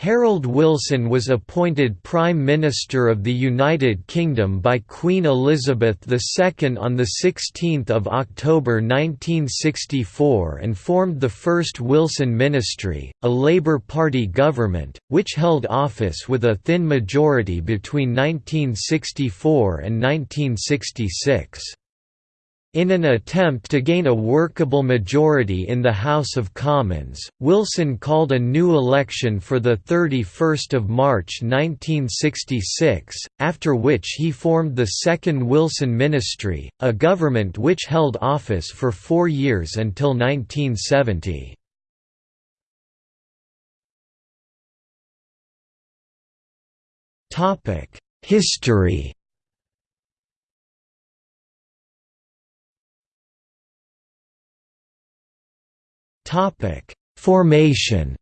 Harold Wilson was appointed Prime Minister of the United Kingdom by Queen Elizabeth II on 16 October 1964 and formed the first Wilson Ministry, a Labour Party government, which held office with a thin majority between 1964 and 1966. In an attempt to gain a workable majority in the House of Commons, Wilson called a new election for 31 March 1966, after which he formed the Second Wilson Ministry, a government which held office for four years until 1970. History Formation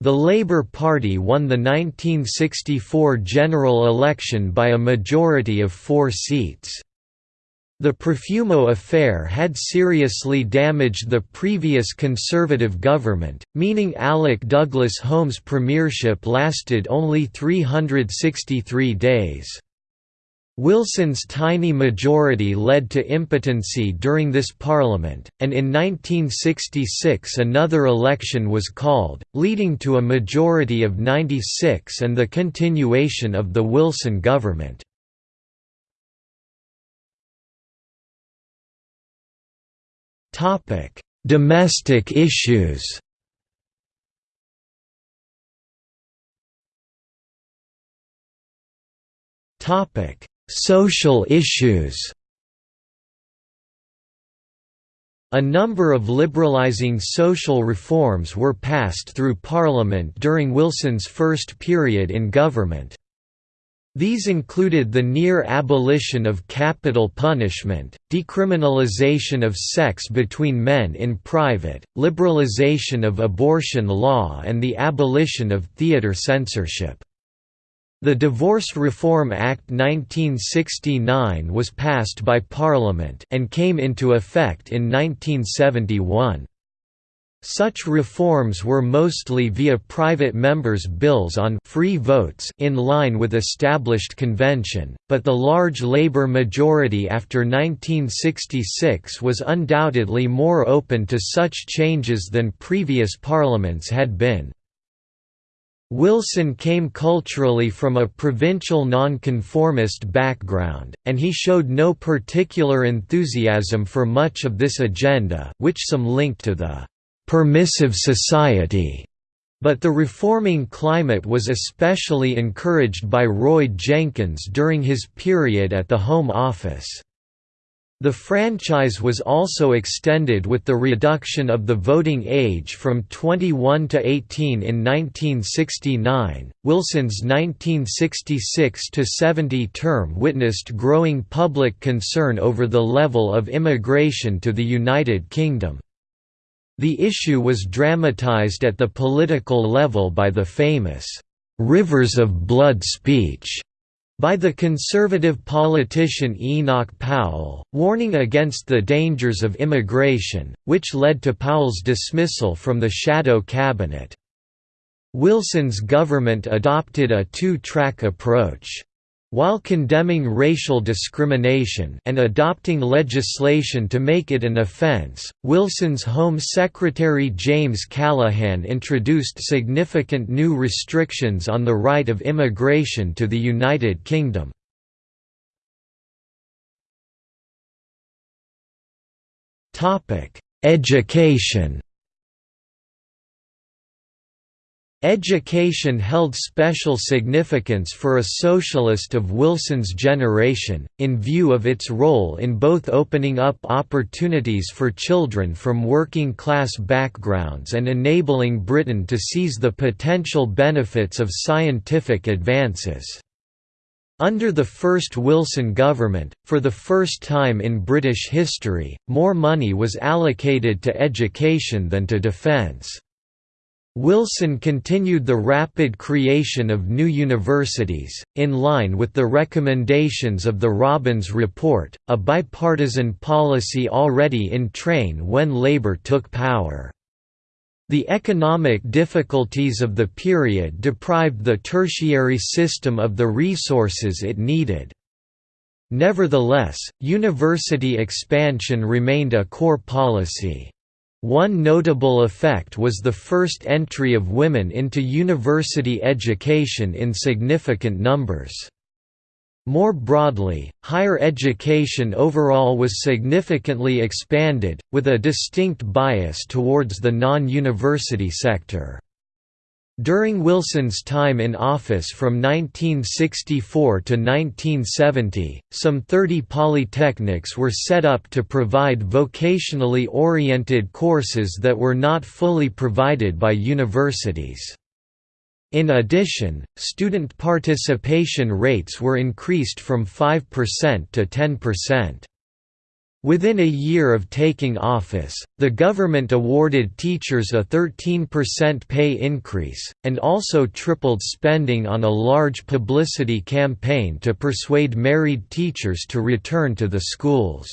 The Labour Party won the 1964 general election by a majority of four seats. The Profumo affair had seriously damaged the previous Conservative government, meaning Alec Douglas Home's premiership lasted only 363 days. Wilson's tiny majority led to impotency during this parliament, and in 1966 another election was called, leading to a majority of 96 and the continuation of the Wilson government. Domestic issues Topic Social issues A number of liberalizing social reforms were passed through Parliament during Wilson's first period in government. These included the near abolition of capital punishment, decriminalization of sex between men in private, liberalization of abortion law and the abolition of theatre censorship. The Divorce Reform Act 1969 was passed by Parliament and came into effect in 1971. Such reforms were mostly via private members' bills on free votes in line with established convention, but the large Labour majority after 1966 was undoubtedly more open to such changes than previous parliaments had been. Wilson came culturally from a provincial nonconformist background, and he showed no particular enthusiasm for much of this agenda which some linked to the «permissive society», but the reforming climate was especially encouraged by Roy Jenkins during his period at the Home Office. The franchise was also extended with the reduction of the voting age from 21 to 18 in 1969. Wilson's 1966 to 70 term witnessed growing public concern over the level of immigration to the United Kingdom. The issue was dramatized at the political level by the famous Rivers of Blood speech by the conservative politician Enoch Powell, warning against the dangers of immigration, which led to Powell's dismissal from the shadow cabinet. Wilson's government adopted a two-track approach. While condemning racial discrimination and adopting legislation to make it an offence, Wilson's Home Secretary James Callaghan introduced significant new restrictions on the right of immigration to the United Kingdom. Education Education held special significance for a socialist of Wilson's generation, in view of its role in both opening up opportunities for children from working-class backgrounds and enabling Britain to seize the potential benefits of scientific advances. Under the first Wilson government, for the first time in British history, more money was allocated to education than to defence. Wilson continued the rapid creation of new universities, in line with the recommendations of the Robbins Report, a bipartisan policy already in train when Labour took power. The economic difficulties of the period deprived the tertiary system of the resources it needed. Nevertheless, university expansion remained a core policy. One notable effect was the first entry of women into university education in significant numbers. More broadly, higher education overall was significantly expanded, with a distinct bias towards the non-university sector. During Wilson's time in office from 1964 to 1970, some 30 polytechnics were set up to provide vocationally oriented courses that were not fully provided by universities. In addition, student participation rates were increased from 5% to 10%. Within a year of taking office, the government awarded teachers a 13% pay increase, and also tripled spending on a large publicity campaign to persuade married teachers to return to the schools.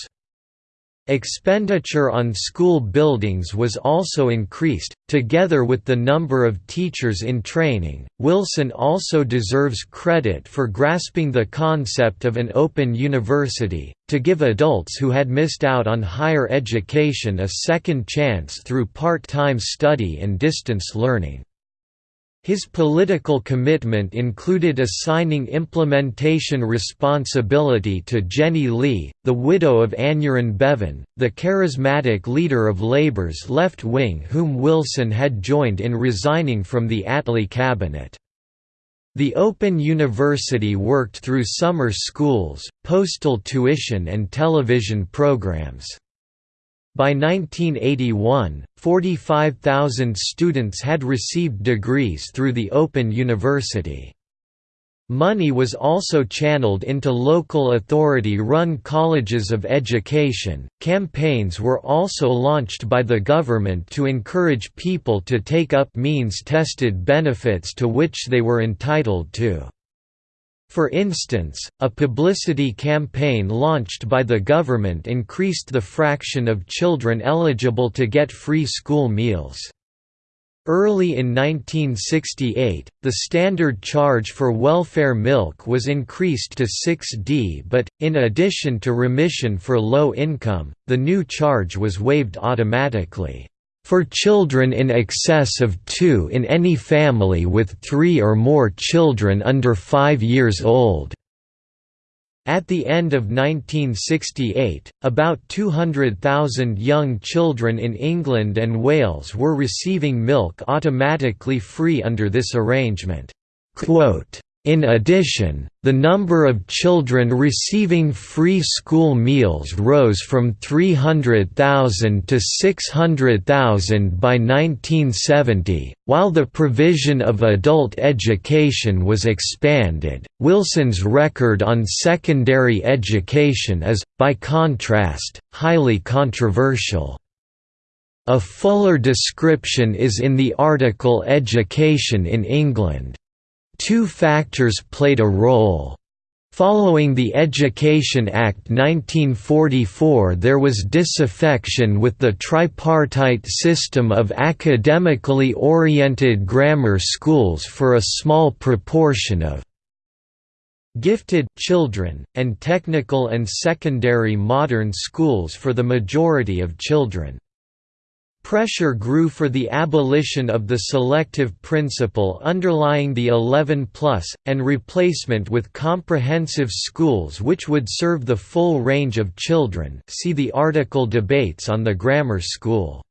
Expenditure on school buildings was also increased, together with the number of teachers in training. Wilson also deserves credit for grasping the concept of an open university, to give adults who had missed out on higher education a second chance through part time study and distance learning. His political commitment included assigning implementation responsibility to Jenny Lee, the widow of Aneurin Bevan, the charismatic leader of Labour's left wing whom Wilson had joined in resigning from the Attlee cabinet. The Open University worked through summer schools, postal tuition and television programs. By 1981, 45,000 students had received degrees through the Open University. Money was also channeled into local authority run colleges of education. Campaigns were also launched by the government to encourage people to take up means tested benefits to which they were entitled to. For instance, a publicity campaign launched by the government increased the fraction of children eligible to get free school meals. Early in 1968, the standard charge for welfare milk was increased to 6D but, in addition to remission for low income, the new charge was waived automatically for children in excess of two in any family with three or more children under five years old. At the end of 1968, about 200,000 young children in England and Wales were receiving milk automatically free under this arrangement. Quote, in addition, the number of children receiving free school meals rose from 300,000 to 600,000 by 1970. While the provision of adult education was expanded, Wilson's record on secondary education is, by contrast, highly controversial. A fuller description is in the article Education in England. Two factors played a role. Following the Education Act 1944 there was disaffection with the tripartite system of academically oriented grammar schools for a small proportion of gifted children, and technical and secondary modern schools for the majority of children. Pressure grew for the abolition of the selective principle underlying the 11 plus, and replacement with comprehensive schools which would serve the full range of children see the article Debates on the Grammar School.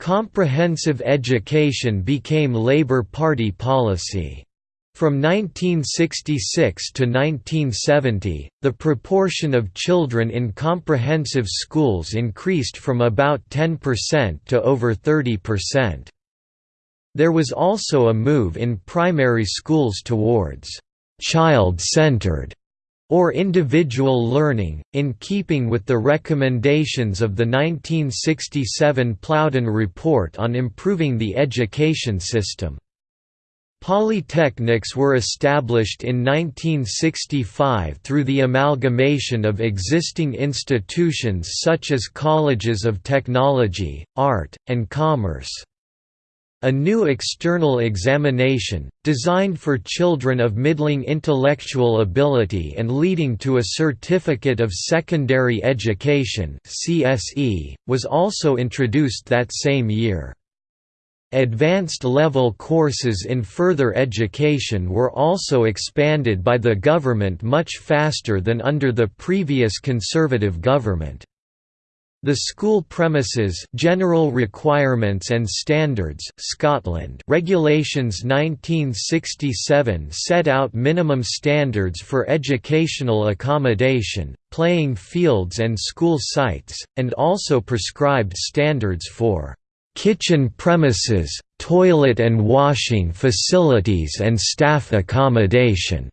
Comprehensive education became Labour Party policy. From 1966 to 1970, the proportion of children in comprehensive schools increased from about 10% to over 30%. There was also a move in primary schools towards child-centered or individual learning, in keeping with the recommendations of the 1967 Plowden Report on improving the education system. Polytechnics were established in 1965 through the amalgamation of existing institutions such as colleges of technology, art, and commerce. A new external examination, designed for children of middling intellectual ability and leading to a Certificate of Secondary Education was also introduced that same year. Advanced level courses in further education were also expanded by the government much faster than under the previous Conservative government. The school premises General Requirements and Standards Scotland Regulations 1967 set out minimum standards for educational accommodation, playing fields and school sites, and also prescribed standards for kitchen premises, toilet and washing facilities and staff accommodation.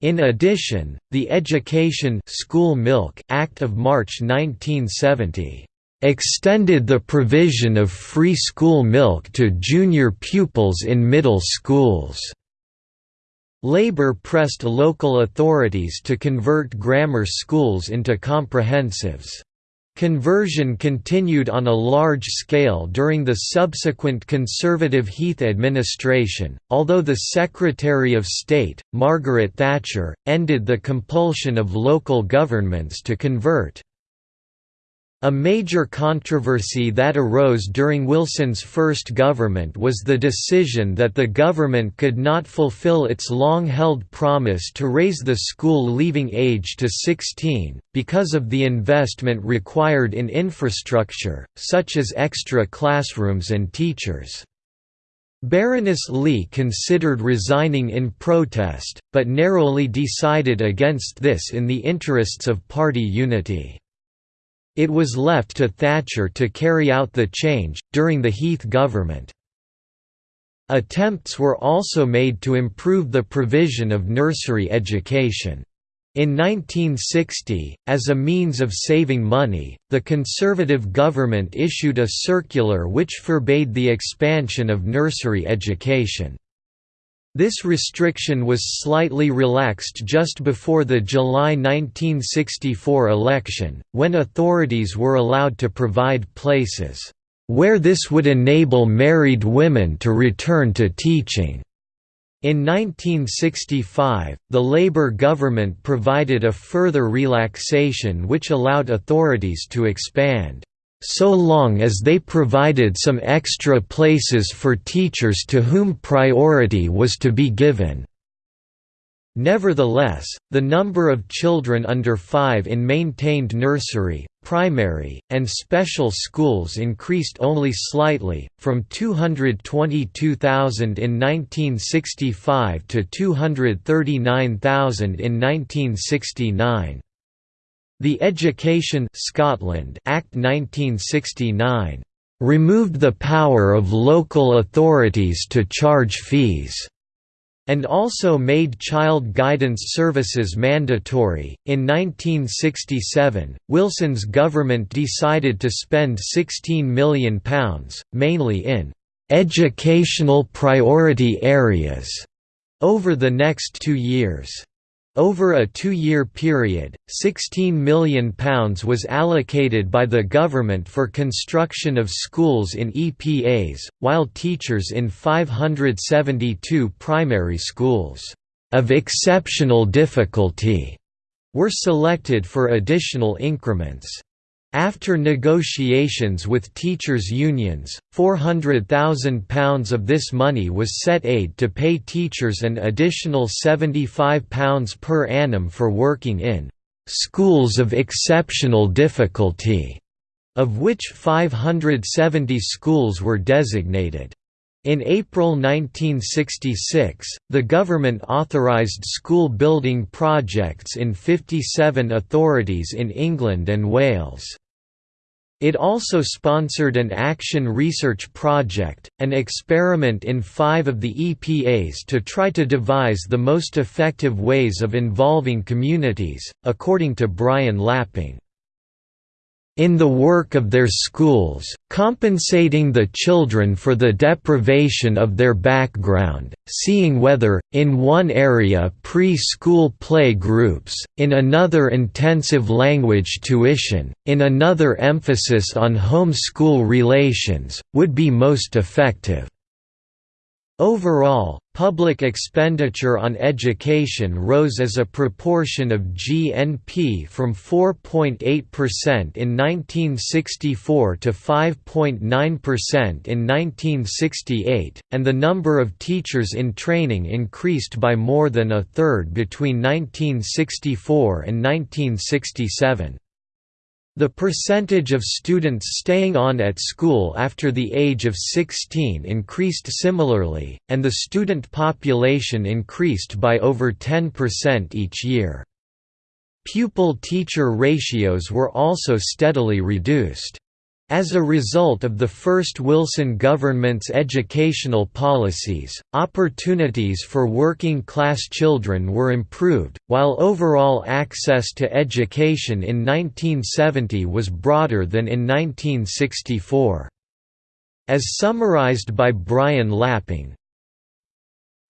In addition, the Education School Milk Act of March 1970 extended the provision of free school milk to junior pupils in middle schools. Labour pressed local authorities to convert grammar schools into comprehensives. Conversion continued on a large scale during the subsequent Conservative Heath administration, although the Secretary of State, Margaret Thatcher, ended the compulsion of local governments to convert. A major controversy that arose during Wilson's first government was the decision that the government could not fulfill its long-held promise to raise the school leaving age to 16, because of the investment required in infrastructure, such as extra classrooms and teachers. Baroness Lee considered resigning in protest, but narrowly decided against this in the interests of party unity. It was left to Thatcher to carry out the change, during the Heath government. Attempts were also made to improve the provision of nursery education. In 1960, as a means of saving money, the Conservative government issued a circular which forbade the expansion of nursery education. This restriction was slightly relaxed just before the July 1964 election, when authorities were allowed to provide places, "...where this would enable married women to return to teaching." In 1965, the Labour government provided a further relaxation which allowed authorities to expand so long as they provided some extra places for teachers to whom priority was to be given. Nevertheless, the number of children under 5 in maintained nursery, primary, and special schools increased only slightly, from 222,000 in 1965 to 239,000 in 1969. The Education Scotland Act 1969 removed the power of local authorities to charge fees and also made child guidance services mandatory. In 1967, Wilson's government decided to spend £16 million, mainly in educational priority areas, over the next two years. Over a two-year period, £16 million was allocated by the government for construction of schools in EPAs, while teachers in 572 primary schools of exceptional difficulty were selected for additional increments. After negotiations with teachers' unions, £400,000 of this money was set aid to pay teachers an additional £75 per annum for working in «schools of exceptional difficulty», of which 570 schools were designated in April 1966, the government authorised school building projects in 57 authorities in England and Wales. It also sponsored an action research project, an experiment in five of the EPAs to try to devise the most effective ways of involving communities, according to Brian Lapping in the work of their schools, compensating the children for the deprivation of their background, seeing whether, in one area pre-school play groups, in another intensive language tuition, in another emphasis on home-school relations, would be most effective. Overall, public expenditure on education rose as a proportion of GNP from 4.8% in 1964 to 5.9% in 1968, and the number of teachers in training increased by more than a third between 1964 and 1967. The percentage of students staying on at school after the age of 16 increased similarly, and the student population increased by over 10% each year. Pupil-teacher ratios were also steadily reduced. As a result of the first Wilson government's educational policies, opportunities for working-class children were improved, while overall access to education in 1970 was broader than in 1964. As summarized by Brian Lapping,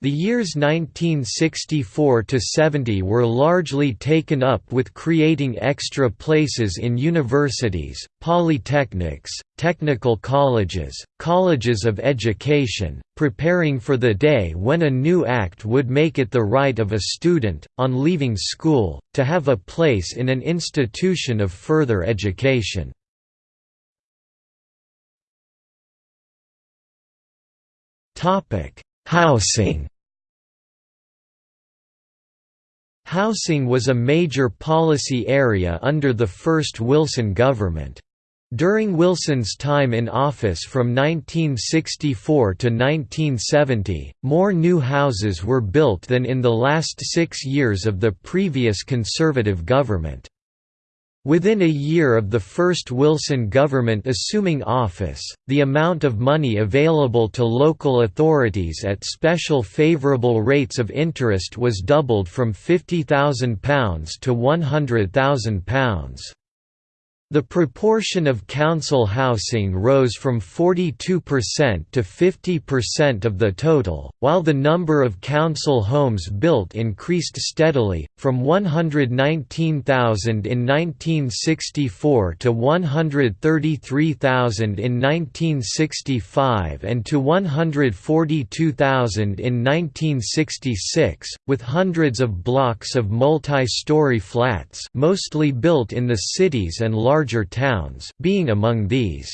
the years 1964–70 were largely taken up with creating extra places in universities, polytechnics, technical colleges, colleges of education, preparing for the day when a new act would make it the right of a student, on leaving school, to have a place in an institution of further education. Housing Housing was a major policy area under the first Wilson government. During Wilson's time in office from 1964 to 1970, more new houses were built than in the last six years of the previous Conservative government. Within a year of the first Wilson government assuming office, the amount of money available to local authorities at special favourable rates of interest was doubled from £50,000 to £100,000. The proportion of council housing rose from 42% to 50% of the total, while the number of council homes built increased steadily, from 119,000 in 1964 to 133,000 in 1965 and to 142,000 in 1966, with hundreds of blocks of multi-story flats mostly built in the cities and large larger towns being among these.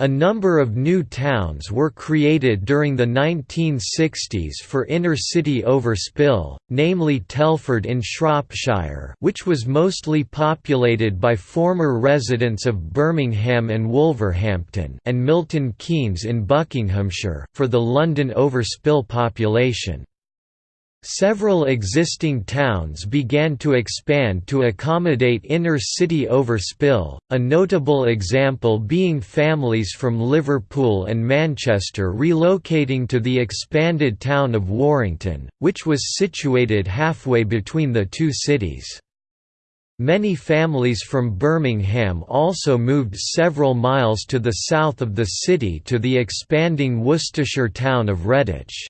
A number of new towns were created during the 1960s for inner-city overspill, namely Telford in Shropshire which was mostly populated by former residents of Birmingham and Wolverhampton and Milton Keynes in Buckinghamshire, for the London overspill population. Several existing towns began to expand to accommodate inner-city overspill, a notable example being families from Liverpool and Manchester relocating to the expanded town of Warrington, which was situated halfway between the two cities. Many families from Birmingham also moved several miles to the south of the city to the expanding Worcestershire town of Redditch.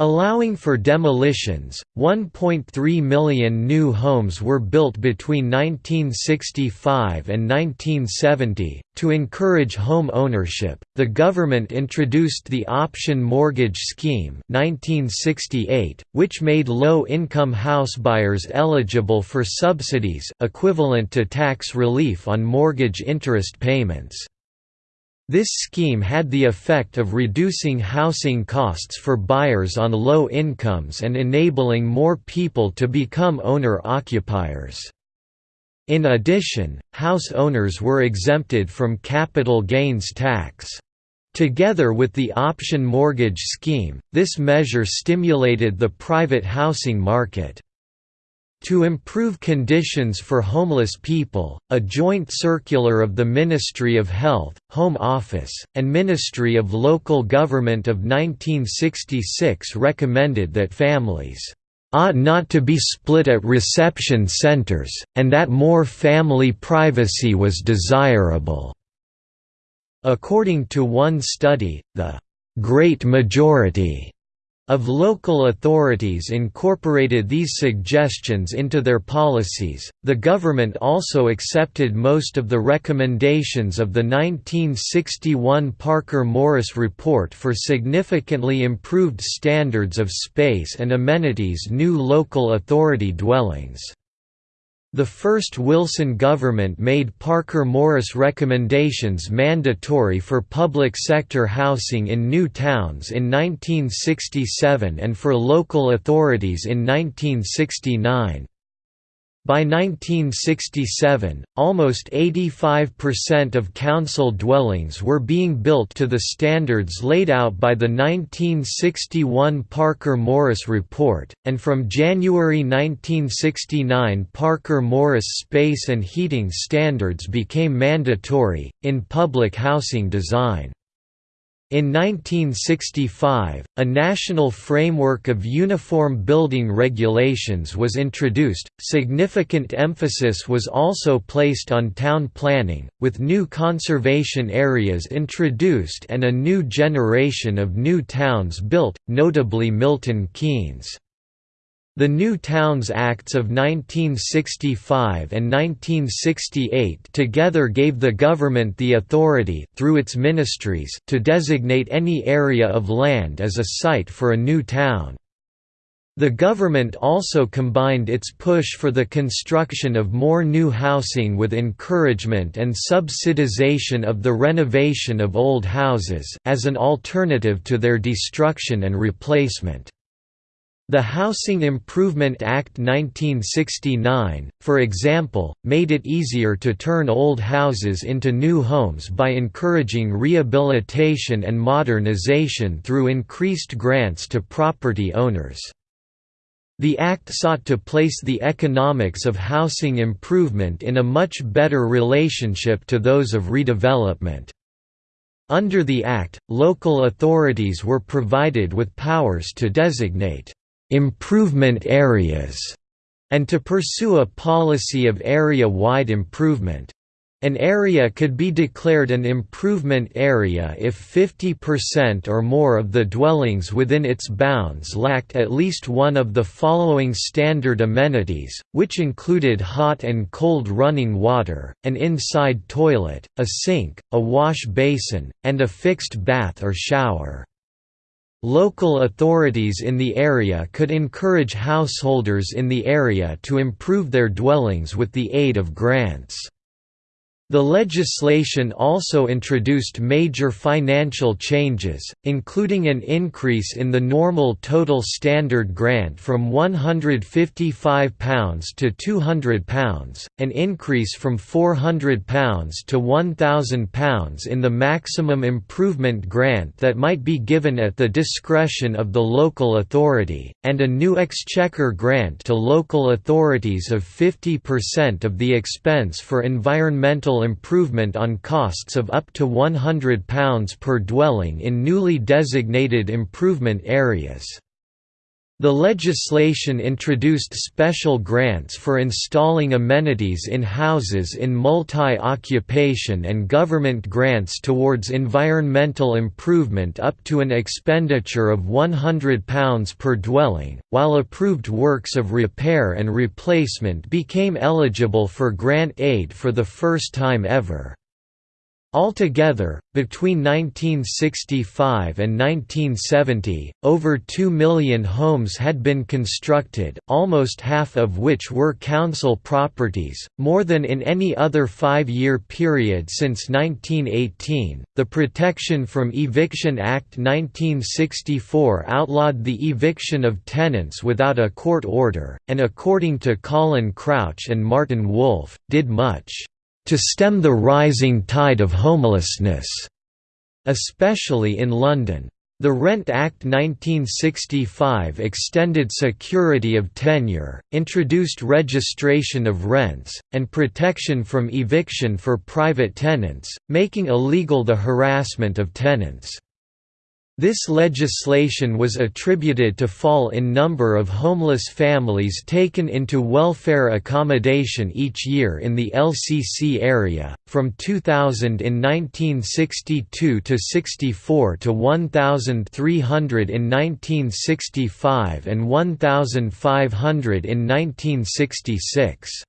Allowing for demolitions, 1.3 million new homes were built between 1965 and 1970. To encourage home ownership, the government introduced the Option Mortgage Scheme 1968, which made low-income house buyers eligible for subsidies equivalent to tax relief on mortgage interest payments. This scheme had the effect of reducing housing costs for buyers on low incomes and enabling more people to become owner-occupiers. In addition, house owners were exempted from capital gains tax. Together with the option mortgage scheme, this measure stimulated the private housing market. To improve conditions for homeless people, a joint circular of the Ministry of Health, Home Office, and Ministry of Local Government of 1966 recommended that families ought not to be split at reception centers, and that more family privacy was desirable." According to one study, the "...great majority," of local authorities incorporated these suggestions into their policies. The government also accepted most of the recommendations of the 1961 Parker Morris Report for significantly improved standards of space and amenities new local authority dwellings. The first Wilson government made Parker-Morris recommendations mandatory for public sector housing in new towns in 1967 and for local authorities in 1969. By 1967, almost 85% of council dwellings were being built to the standards laid out by the 1961 Parker-Morris Report, and from January 1969 Parker-Morris space and heating standards became mandatory, in public housing design. In 1965, a national framework of uniform building regulations was introduced. Significant emphasis was also placed on town planning, with new conservation areas introduced and a new generation of new towns built, notably Milton Keynes. The New Towns Acts of 1965 and 1968 together gave the government the authority through its ministries to designate any area of land as a site for a new town. The government also combined its push for the construction of more new housing with encouragement and subsidization of the renovation of old houses as an alternative to their destruction and replacement. The Housing Improvement Act 1969, for example, made it easier to turn old houses into new homes by encouraging rehabilitation and modernization through increased grants to property owners. The Act sought to place the economics of housing improvement in a much better relationship to those of redevelopment. Under the Act, local authorities were provided with powers to designate improvement areas, and to pursue a policy of area-wide improvement. An area could be declared an improvement area if 50% or more of the dwellings within its bounds lacked at least one of the following standard amenities, which included hot and cold running water, an inside toilet, a sink, a wash basin, and a fixed bath or shower. Local authorities in the area could encourage householders in the area to improve their dwellings with the aid of grants. The legislation also introduced major financial changes, including an increase in the normal total standard grant from £155 to £200, an increase from £400 to £1,000 in the maximum improvement grant that might be given at the discretion of the local authority, and a new exchequer grant to local authorities of 50% of the expense for environmental improvement on costs of up to £100 per dwelling in newly designated improvement areas. The legislation introduced special grants for installing amenities in houses in multi-occupation and government grants towards environmental improvement up to an expenditure of £100 per dwelling, while approved works of repair and replacement became eligible for grant aid for the first time ever. Altogether, between 1965 and 1970, over 2 million homes had been constructed, almost half of which were council properties, more than in any other five year period since 1918. The Protection from Eviction Act 1964 outlawed the eviction of tenants without a court order, and according to Colin Crouch and Martin Wolf, did much to stem the rising tide of homelessness, especially in London. The Rent Act 1965 extended security of tenure, introduced registration of rents, and protection from eviction for private tenants, making illegal the harassment of tenants. This legislation was attributed to fall in number of homeless families taken into welfare accommodation each year in the LCC area, from 2000 in 1962 to 64 to 1,300 in 1965 and 1,500 in 1966.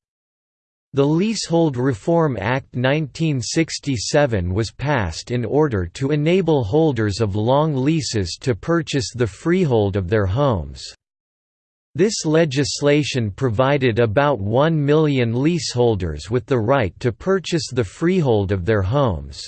The Leasehold Reform Act 1967 was passed in order to enable holders of long leases to purchase the freehold of their homes. This legislation provided about 1 million leaseholders with the right to purchase the freehold of their homes.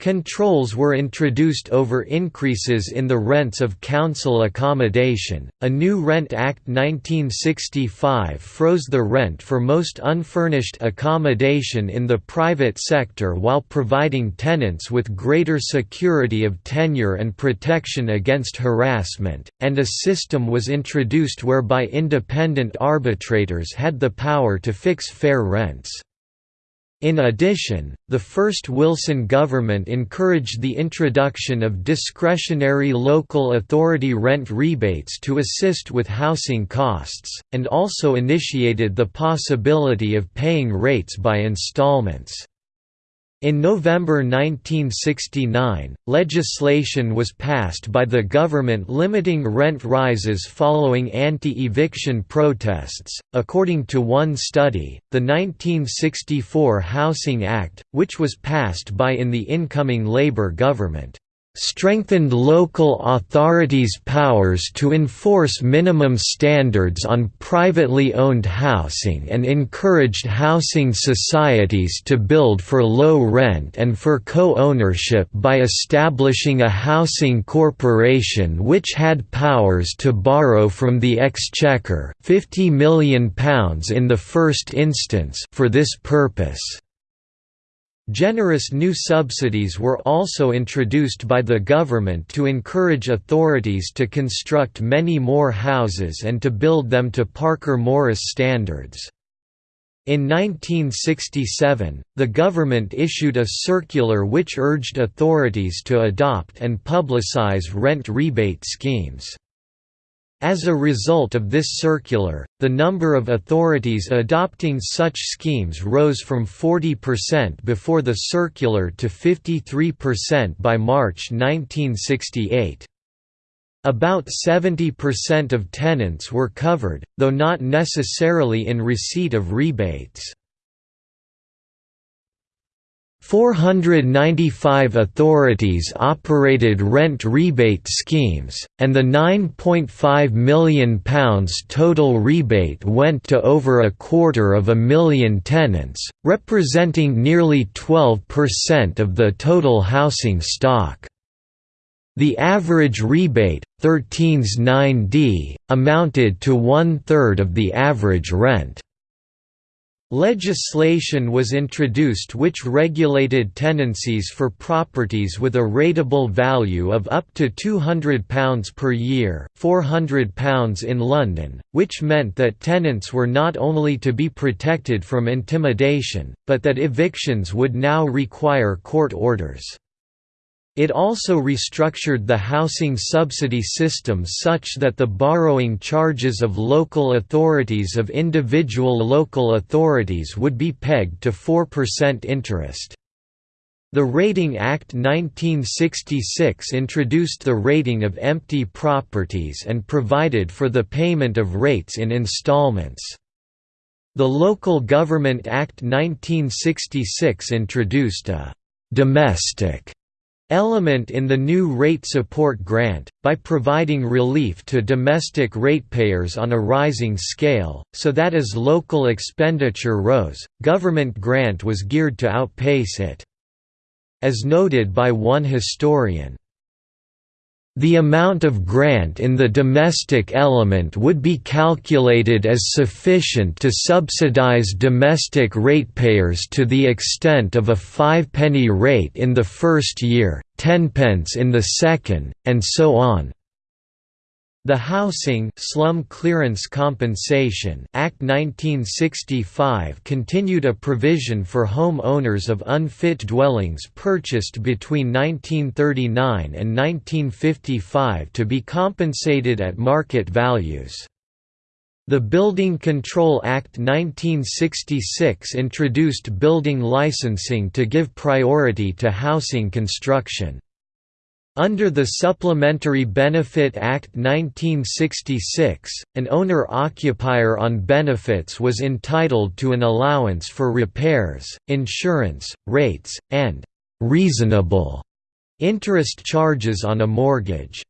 Controls were introduced over increases in the rents of council accommodation. A new Rent Act 1965 froze the rent for most unfurnished accommodation in the private sector while providing tenants with greater security of tenure and protection against harassment, and a system was introduced whereby independent arbitrators had the power to fix fair rents. In addition, the first Wilson government encouraged the introduction of discretionary local authority rent rebates to assist with housing costs, and also initiated the possibility of paying rates by installments. In November 1969, legislation was passed by the government limiting rent rises following anti-eviction protests. According to one study, the 1964 Housing Act, which was passed by in the incoming Labour government, strengthened local authorities' powers to enforce minimum standards on privately owned housing and encouraged housing societies to build for low rent and for co-ownership by establishing a housing corporation which had powers to borrow from the Exchequer £50 million in the first instance for this purpose. Generous new subsidies were also introduced by the government to encourage authorities to construct many more houses and to build them to Parker-Morris standards. In 1967, the government issued a circular which urged authorities to adopt and publicize rent rebate schemes. As a result of this circular, the number of authorities adopting such schemes rose from 40% before the circular to 53% by March 1968. About 70% of tenants were covered, though not necessarily in receipt of rebates. 495 authorities operated rent rebate schemes, and the £9.5 million total rebate went to over a quarter of a million tenants, representing nearly 12% of the total housing stock. The average rebate, 13's 9D, amounted to one-third of the average rent. Legislation was introduced which regulated tenancies for properties with a rateable value of up to £200 per year £400 in London, which meant that tenants were not only to be protected from intimidation, but that evictions would now require court orders. It also restructured the housing subsidy system such that the borrowing charges of local authorities of individual local authorities would be pegged to 4% interest. The Rating Act 1966 introduced the rating of empty properties and provided for the payment of rates in installments. The Local Government Act 1966 introduced a «domestic» element in the new rate support grant, by providing relief to domestic ratepayers on a rising scale, so that as local expenditure rose, government grant was geared to outpace it. As noted by one historian, the amount of grant in the domestic element would be calculated as sufficient to subsidize domestic ratepayers to the extent of a five-penny rate in the first year, tenpence in the second, and so on. The Housing Slum Clearance Compensation Act 1965 continued a provision for home owners of unfit dwellings purchased between 1939 and 1955 to be compensated at market values. The Building Control Act 1966 introduced building licensing to give priority to housing construction. Under the Supplementary Benefit Act 1966, an owner-occupier on benefits was entitled to an allowance for repairs, insurance, rates, and «reasonable» interest charges on a mortgage.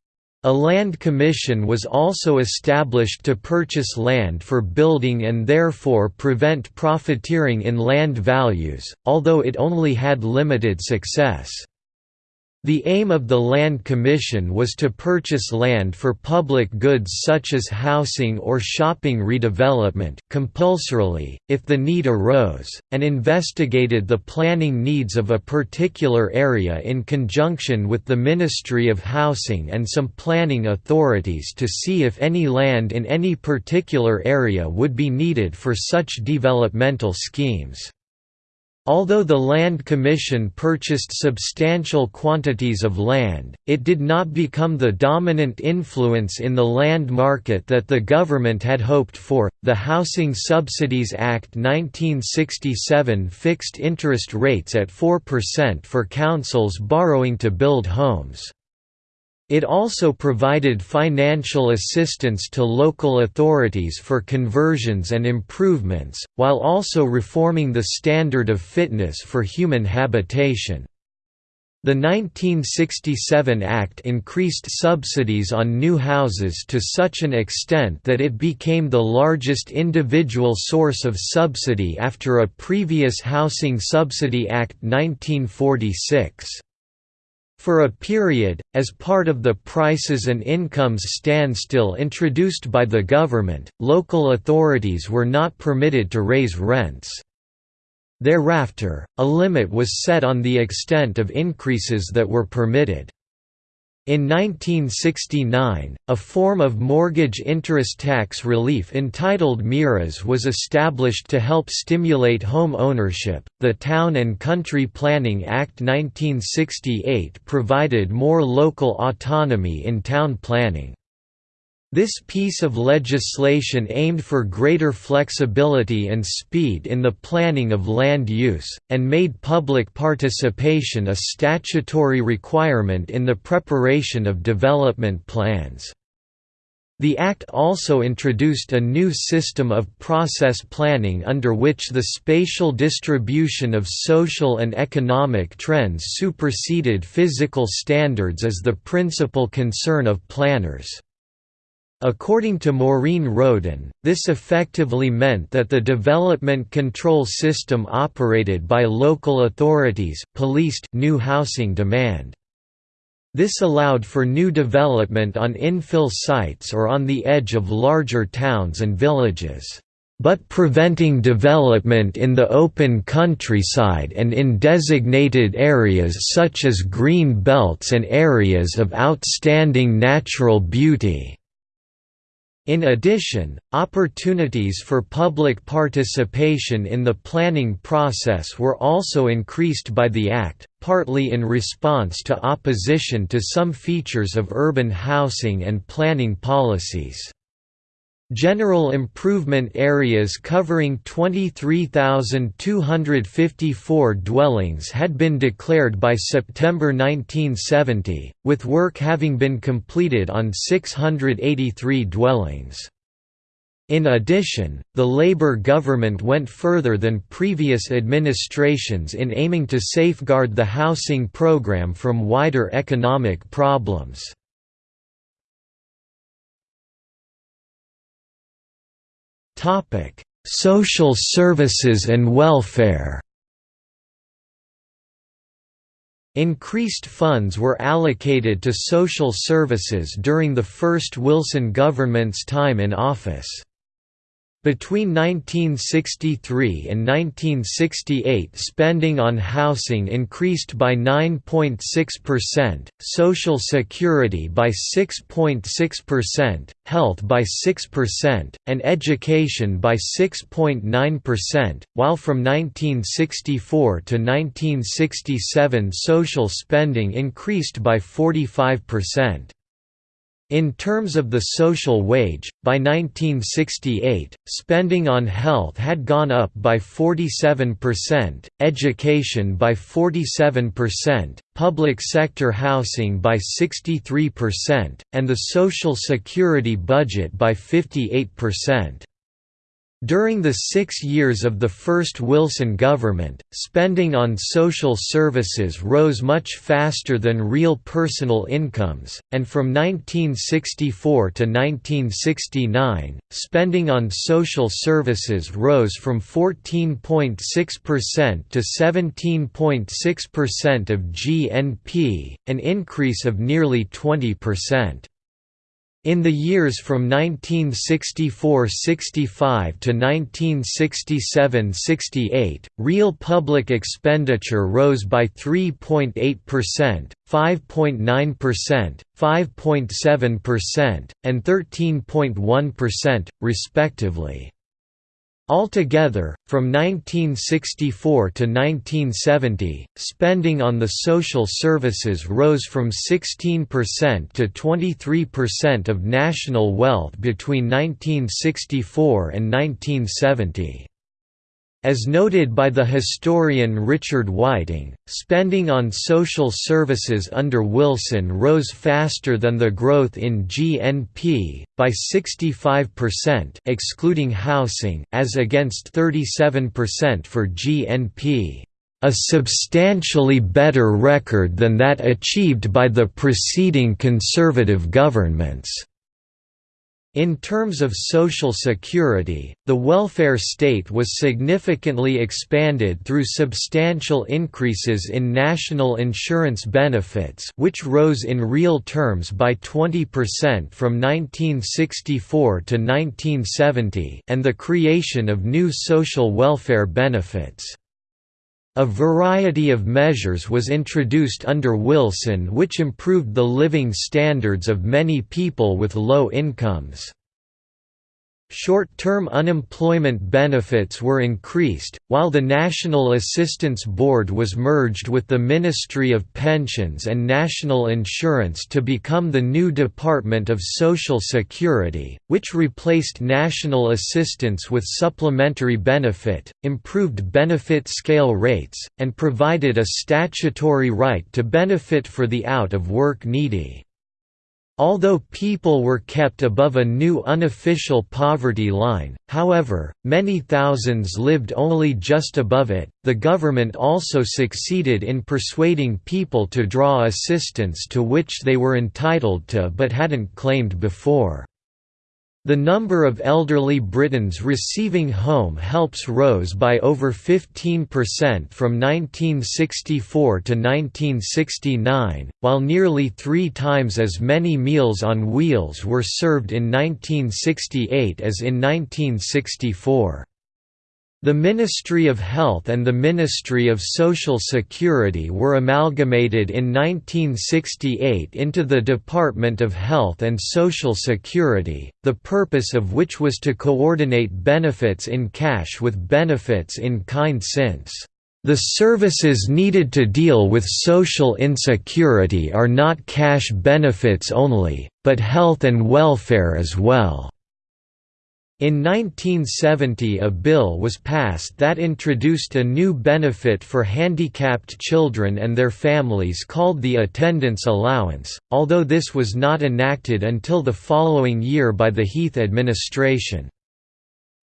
A land commission was also established to purchase land for building and therefore prevent profiteering in land values, although it only had limited success. The aim of the Land Commission was to purchase land for public goods such as housing or shopping redevelopment, compulsorily, if the need arose, and investigated the planning needs of a particular area in conjunction with the Ministry of Housing and some planning authorities to see if any land in any particular area would be needed for such developmental schemes. Although the Land Commission purchased substantial quantities of land, it did not become the dominant influence in the land market that the government had hoped for. The Housing Subsidies Act 1967 fixed interest rates at 4% for councils borrowing to build homes. It also provided financial assistance to local authorities for conversions and improvements, while also reforming the standard of fitness for human habitation. The 1967 Act increased subsidies on new houses to such an extent that it became the largest individual source of subsidy after a previous Housing Subsidy Act 1946. For a period, as part of the prices and incomes standstill introduced by the government, local authorities were not permitted to raise rents. Thereafter, a limit was set on the extent of increases that were permitted. In 1969, a form of mortgage interest tax relief entitled MIRAS was established to help stimulate home ownership. The Town and Country Planning Act 1968 provided more local autonomy in town planning. This piece of legislation aimed for greater flexibility and speed in the planning of land use, and made public participation a statutory requirement in the preparation of development plans. The Act also introduced a new system of process planning under which the spatial distribution of social and economic trends superseded physical standards as the principal concern of planners. According to Maureen Roden, this effectively meant that the development control system operated by local authorities policed new housing demand. This allowed for new development on infill sites or on the edge of larger towns and villages, but preventing development in the open countryside and in designated areas such as green belts and areas of outstanding natural beauty. In addition, opportunities for public participation in the planning process were also increased by the Act, partly in response to opposition to some features of urban housing and planning policies. General improvement areas covering 23,254 dwellings had been declared by September 1970, with work having been completed on 683 dwellings. In addition, the Labour government went further than previous administrations in aiming to safeguard the housing programme from wider economic problems. Topic: Social services and welfare. Increased funds were allocated to social services during the first Wilson government's time in office. Between 1963 and 1968 spending on housing increased by 9.6%, social security by 6.6%, health by 6%, and education by 6.9%, while from 1964 to 1967 social spending increased by 45%. In terms of the social wage, by 1968, spending on health had gone up by 47%, education by 47%, public sector housing by 63%, and the Social Security budget by 58%. During the six years of the first Wilson government, spending on social services rose much faster than real personal incomes, and from 1964 to 1969, spending on social services rose from 14.6% to 17.6% of GNP, an increase of nearly 20%. In the years from 1964–65 to 1967–68, real public expenditure rose by 3.8%, 5.9%, 5.7%, and 13.1%, respectively. Altogether, from 1964 to 1970, spending on the social services rose from 16% to 23% of national wealth between 1964 and 1970. As noted by the historian Richard Whiting, spending on social services under Wilson rose faster than the growth in GNP, by 65% excluding housing, as against 37% for GNP. A substantially better record than that achieved by the preceding conservative governments. In terms of social security, the welfare state was significantly expanded through substantial increases in national insurance benefits which rose in real terms by 20% from 1964 to 1970 and the creation of new social welfare benefits. A variety of measures was introduced under Wilson which improved the living standards of many people with low incomes. Short-term unemployment benefits were increased, while the National Assistance Board was merged with the Ministry of Pensions and National Insurance to become the new Department of Social Security, which replaced national assistance with supplementary benefit, improved benefit scale rates, and provided a statutory right to benefit for the out-of-work needy. Although people were kept above a new unofficial poverty line, however, many thousands lived only just above it. The government also succeeded in persuading people to draw assistance to which they were entitled to but hadn't claimed before. The number of elderly Britons receiving home helps rose by over 15% from 1964 to 1969, while nearly three times as many Meals on Wheels were served in 1968 as in 1964. The Ministry of Health and the Ministry of Social Security were amalgamated in 1968 into the Department of Health and Social Security, the purpose of which was to coordinate benefits in cash with benefits in kind since the services needed to deal with social insecurity are not cash benefits only, but health and welfare as well. In 1970 a bill was passed that introduced a new benefit for handicapped children and their families called the Attendance Allowance, although this was not enacted until the following year by the Heath administration.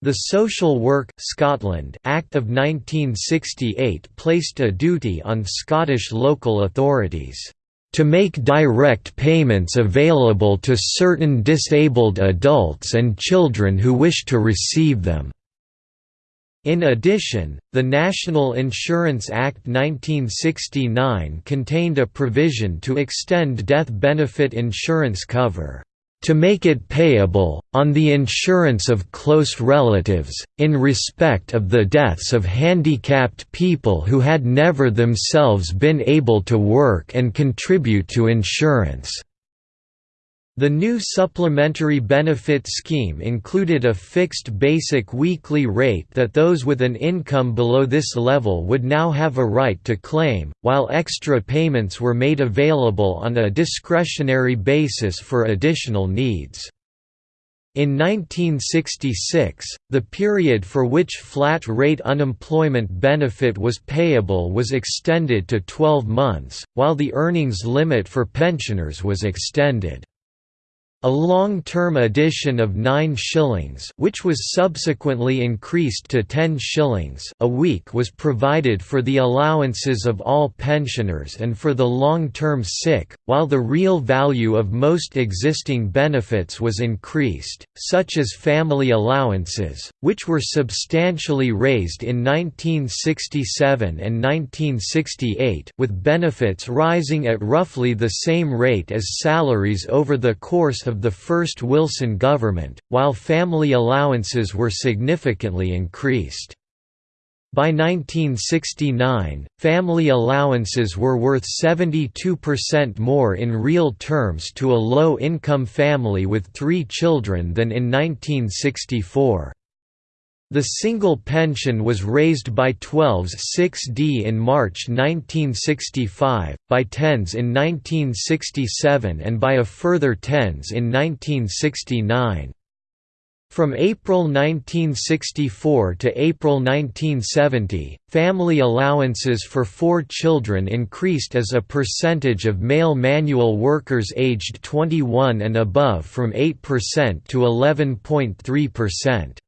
The Social Work Scotland Act of 1968 placed a duty on Scottish local authorities to make direct payments available to certain disabled adults and children who wish to receive them. In addition, the National Insurance Act 1969 contained a provision to extend death benefit insurance cover to make it payable, on the insurance of close relatives, in respect of the deaths of handicapped people who had never themselves been able to work and contribute to insurance." The new supplementary benefit scheme included a fixed basic weekly rate that those with an income below this level would now have a right to claim, while extra payments were made available on a discretionary basis for additional needs. In 1966, the period for which flat-rate unemployment benefit was payable was extended to 12 months, while the earnings limit for pensioners was extended. A long-term addition of 9 shillings which was subsequently increased to 10 shillings. A week was provided for the allowances of all pensioners and for the long-term sick, while the real value of most existing benefits was increased, such as family allowances, which were substantially raised in 1967 and 1968 with benefits rising at roughly the same rate as salaries over the course of of the first Wilson government, while family allowances were significantly increased. By 1969, family allowances were worth 72% more in real terms to a low-income family with three children than in 1964. The single pension was raised by 12s 6d in March 1965, by 10s in 1967 and by a further 10s in 1969. From April 1964 to April 1970, family allowances for four children increased as a percentage of male manual workers aged 21 and above from 8% to 11.3%.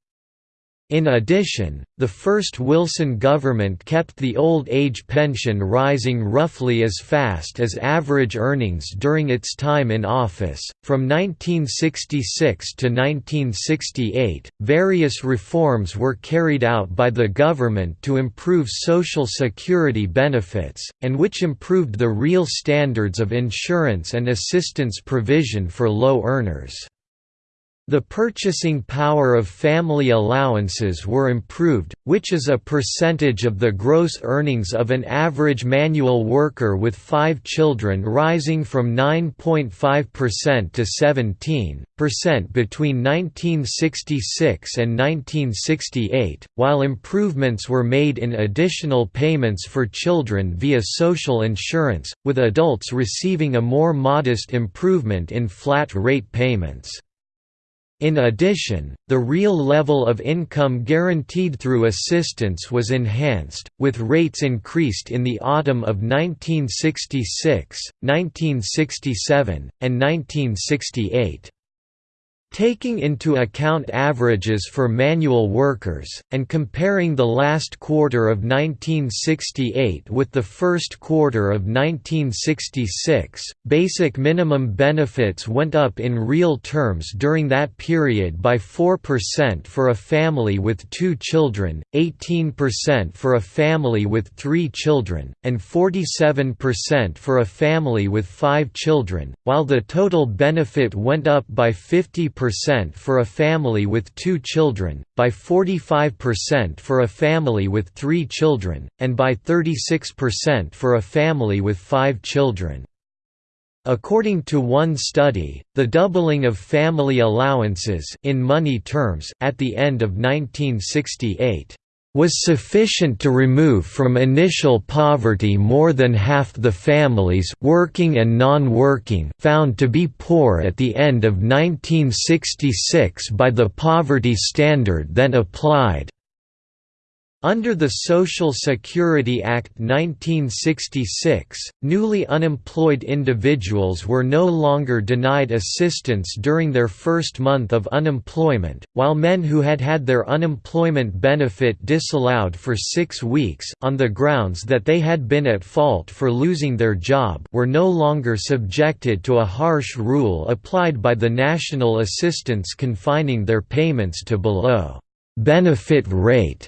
In addition, the first Wilson government kept the old age pension rising roughly as fast as average earnings during its time in office. From 1966 to 1968, various reforms were carried out by the government to improve Social Security benefits, and which improved the real standards of insurance and assistance provision for low earners. The purchasing power of family allowances were improved, which is a percentage of the gross earnings of an average manual worker with five children rising from 9.5% to 17% between 1966 and 1968, while improvements were made in additional payments for children via social insurance, with adults receiving a more modest improvement in flat-rate payments. In addition, the real level of income guaranteed through assistance was enhanced, with rates increased in the autumn of 1966, 1967, and 1968. Taking into account averages for manual workers, and comparing the last quarter of 1968 with the first quarter of 1966, basic minimum benefits went up in real terms during that period by 4% for a family with two children, 18% for a family with three children, and 47% for a family with five children, while the total benefit went up by 50% percent for a family with two children, by 45% for a family with three children, and by 36% for a family with five children. According to one study, the doubling of family allowances in money terms at the end of 1968 was sufficient to remove from initial poverty more than half the families working and non-working found to be poor at the end of 1966 by the poverty standard then applied. Under the Social Security Act 1966, newly unemployed individuals were no longer denied assistance during their first month of unemployment, while men who had had their unemployment benefit disallowed for six weeks on the grounds that they had been at fault for losing their job were no longer subjected to a harsh rule applied by the national assistance confining their payments to below benefit rate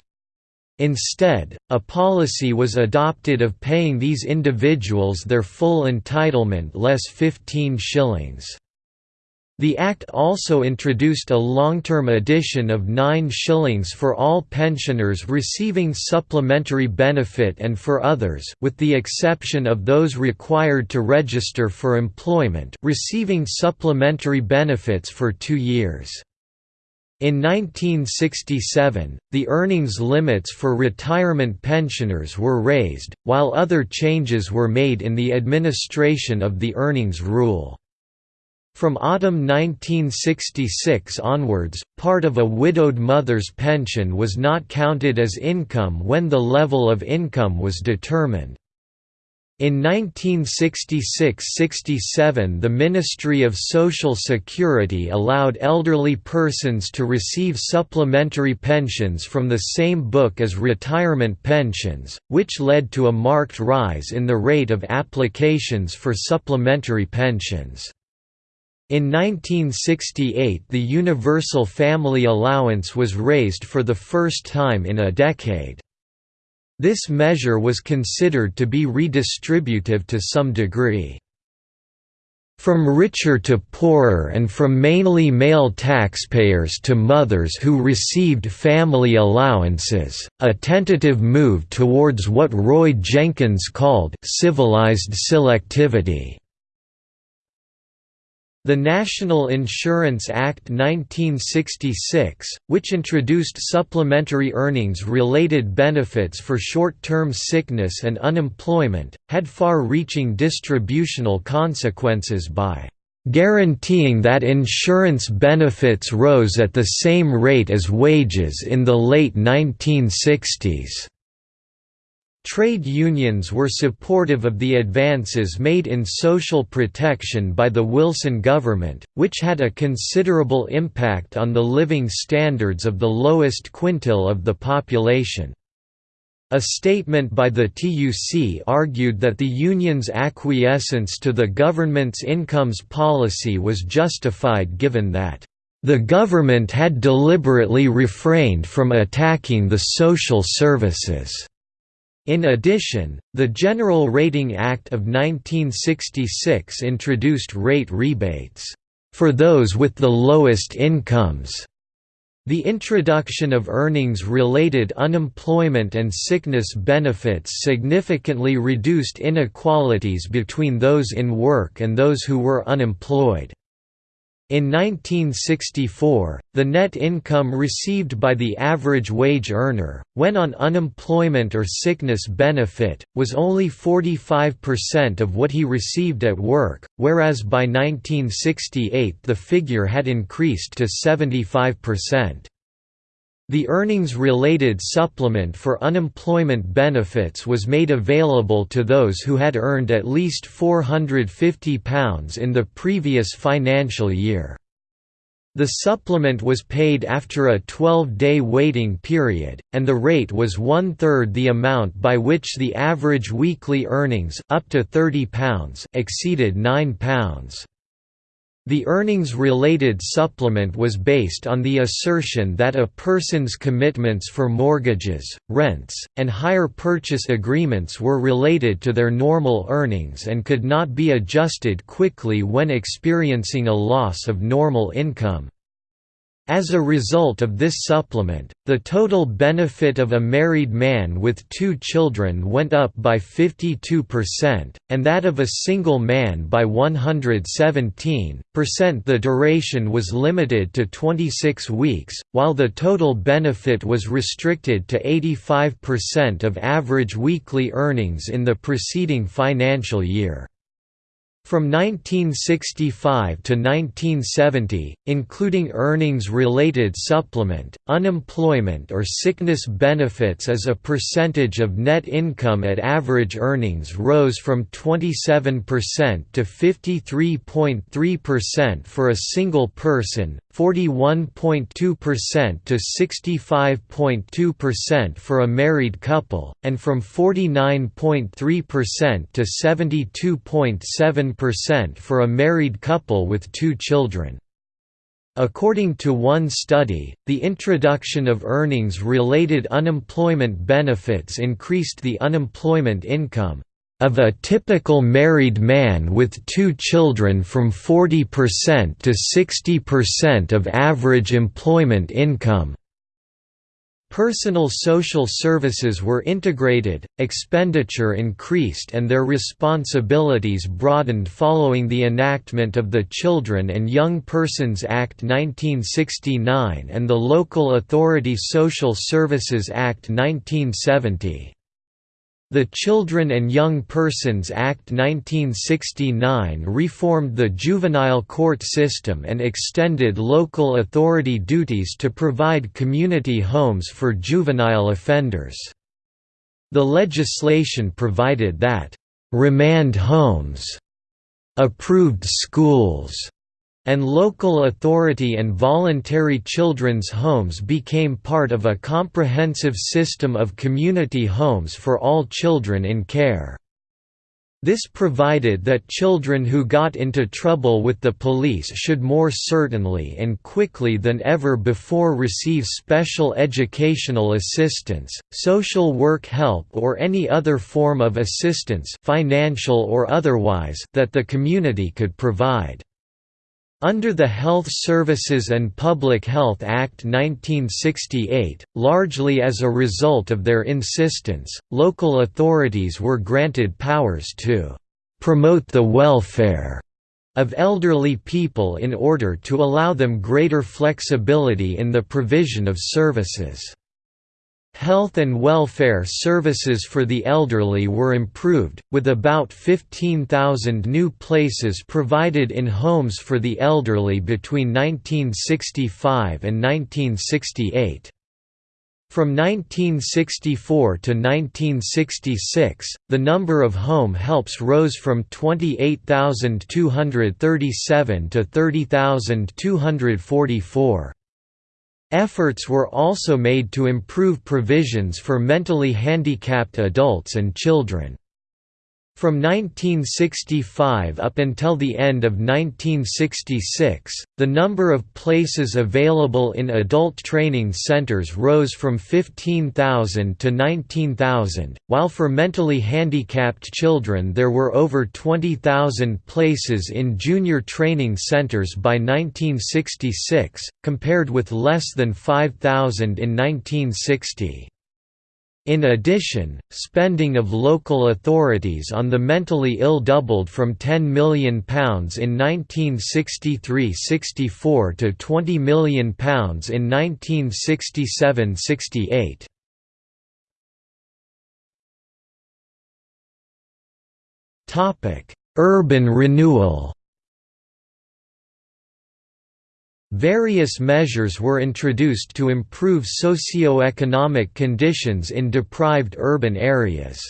Instead, a policy was adopted of paying these individuals their full entitlement less 15 shillings. The Act also introduced a long-term addition of 9 shillings for all pensioners receiving supplementary benefit and for others with the exception of those required to register for employment receiving supplementary benefits for two years. In 1967, the earnings limits for retirement pensioners were raised, while other changes were made in the administration of the earnings rule. From autumn 1966 onwards, part of a widowed mother's pension was not counted as income when the level of income was determined. In 1966–67 the Ministry of Social Security allowed elderly persons to receive supplementary pensions from the same book as retirement pensions, which led to a marked rise in the rate of applications for supplementary pensions. In 1968 the Universal Family Allowance was raised for the first time in a decade. This measure was considered to be redistributive to some degree. From richer to poorer and from mainly male taxpayers to mothers who received family allowances, a tentative move towards what Roy Jenkins called «civilized selectivity». The National Insurance Act 1966, which introduced supplementary earnings-related benefits for short-term sickness and unemployment, had far-reaching distributional consequences by guaranteeing that insurance benefits rose at the same rate as wages in the late 1960s. Trade unions were supportive of the advances made in social protection by the Wilson government, which had a considerable impact on the living standards of the lowest quintile of the population. A statement by the TUC argued that the union's acquiescence to the government's incomes policy was justified given that the government had deliberately refrained from attacking the social services. In addition, the General Rating Act of 1966 introduced rate rebates, "...for those with the lowest incomes." The introduction of earnings-related unemployment and sickness benefits significantly reduced inequalities between those in work and those who were unemployed. In 1964, the net income received by the average wage earner, when on unemployment or sickness benefit, was only 45% of what he received at work, whereas by 1968 the figure had increased to 75%. The earnings-related supplement for unemployment benefits was made available to those who had earned at least £450 in the previous financial year. The supplement was paid after a 12-day waiting period, and the rate was one-third the amount by which the average weekly earnings up to £30 exceeded £9. The earnings-related supplement was based on the assertion that a person's commitments for mortgages, rents, and hire purchase agreements were related to their normal earnings and could not be adjusted quickly when experiencing a loss of normal income. As a result of this supplement, the total benefit of a married man with two children went up by 52%, and that of a single man by 117%. The duration was limited to 26 weeks, while the total benefit was restricted to 85% of average weekly earnings in the preceding financial year. From 1965 to 1970, including earnings-related supplement, unemployment or sickness benefits as a percentage of net income at average earnings rose from 27% to 53.3% for a single person, 41.2% to 65.2% for a married couple, and from 49.3% to 72.7% for a married couple with two children. According to one study, the introduction of earnings-related unemployment benefits increased the unemployment income of a typical married man with two children from 40% to 60% of average employment income. Personal social services were integrated, expenditure increased and their responsibilities broadened following the enactment of the Children and Young Persons Act 1969 and the Local Authority Social Services Act 1970. The Children and Young Persons Act 1969 reformed the juvenile court system and extended local authority duties to provide community homes for juvenile offenders. The legislation provided that, "...remand homes," approved schools, and local authority and voluntary children's homes became part of a comprehensive system of community homes for all children in care. This provided that children who got into trouble with the police should more certainly and quickly than ever before receive special educational assistance, social work help or any other form of assistance financial or otherwise that the community could provide. Under the Health Services and Public Health Act 1968, largely as a result of their insistence, local authorities were granted powers to «promote the welfare» of elderly people in order to allow them greater flexibility in the provision of services. Health and welfare services for the elderly were improved, with about 15,000 new places provided in homes for the elderly between 1965 and 1968. From 1964 to 1966, the number of home helps rose from 28,237 to 30,244. Efforts were also made to improve provisions for mentally handicapped adults and children. From 1965 up until the end of 1966, the number of places available in adult training centers rose from 15,000 to 19,000, while for mentally handicapped children there were over 20,000 places in junior training centers by 1966, compared with less than 5,000 in 1960. In addition, spending of local authorities on the mentally ill doubled from £10 million in 1963–64 to £20 million in 1967–68. Urban renewal Various measures were introduced to improve socio-economic conditions in deprived urban areas.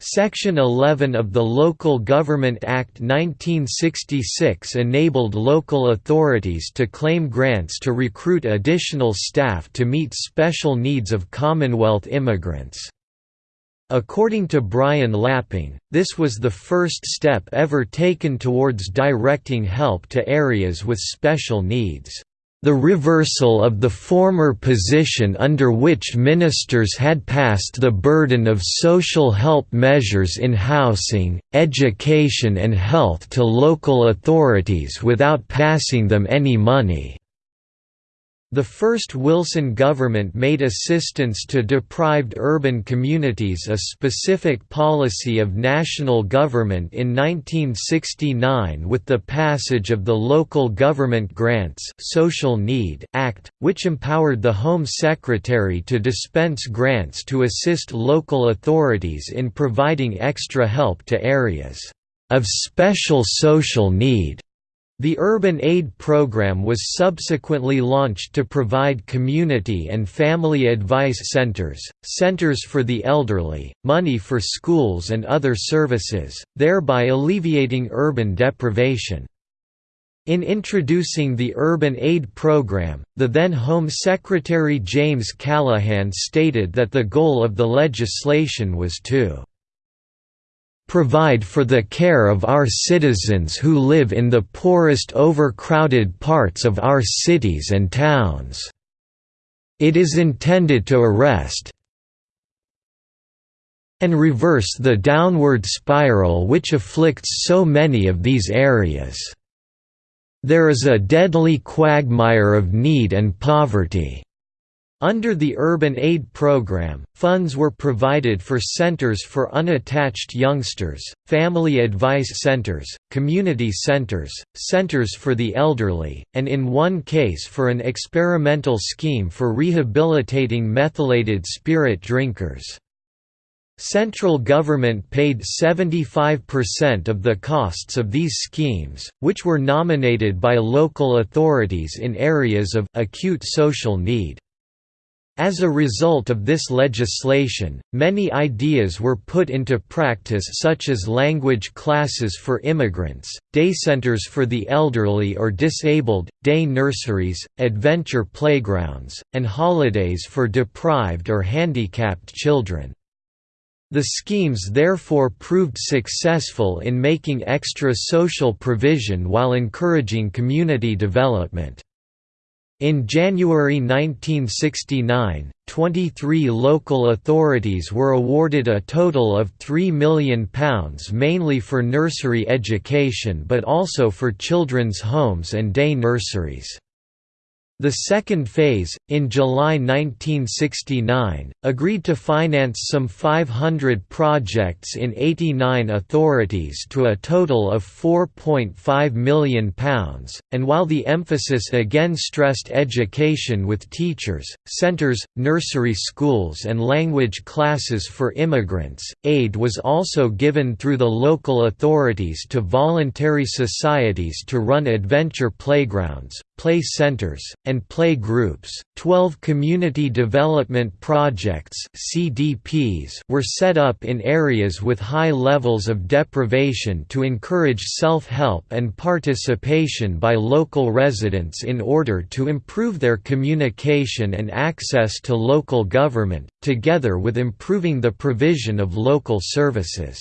Section 11 of the Local Government Act 1966 enabled local authorities to claim grants to recruit additional staff to meet special needs of Commonwealth immigrants. According to Brian Lapping, this was the first step ever taken towards directing help to areas with special needs. The reversal of the former position under which ministers had passed the burden of social help measures in housing, education and health to local authorities without passing them any money. The first Wilson government made assistance to deprived urban communities a specific policy of national government in 1969 with the passage of the Local Government Grants Social Need Act, which empowered the Home Secretary to dispense grants to assist local authorities in providing extra help to areas of special social need. The Urban Aid Program was subsequently launched to provide community and family advice centers, centers for the elderly, money for schools and other services, thereby alleviating urban deprivation. In introducing the Urban Aid Program, the then Home Secretary James Callaghan stated that the goal of the legislation was to provide for the care of our citizens who live in the poorest overcrowded parts of our cities and towns. It is intended to arrest and reverse the downward spiral which afflicts so many of these areas. There is a deadly quagmire of need and poverty. Under the Urban Aid Program, funds were provided for centers for unattached youngsters, family advice centers, community centers, centers for the elderly, and in one case for an experimental scheme for rehabilitating methylated spirit drinkers. Central government paid 75% of the costs of these schemes, which were nominated by local authorities in areas of acute social need. As a result of this legislation, many ideas were put into practice such as language classes for immigrants, day centers for the elderly or disabled, day nurseries, adventure playgrounds, and holidays for deprived or handicapped children. The schemes therefore proved successful in making extra social provision while encouraging community development. In January 1969, 23 local authorities were awarded a total of £3 million mainly for nursery education but also for children's homes and day nurseries. The second phase, in July 1969, agreed to finance some 500 projects in 89 authorities to a total of £4.5 million, and while the emphasis again stressed education with teachers, centres, nursery schools and language classes for immigrants, aid was also given through the local authorities to voluntary societies to run adventure playgrounds, play centers, and play groups. Twelve community development projects (CDPs) were set up in areas with high levels of deprivation to encourage self-help and participation by local residents in order to improve their communication and access to local government, together with improving the provision of local services.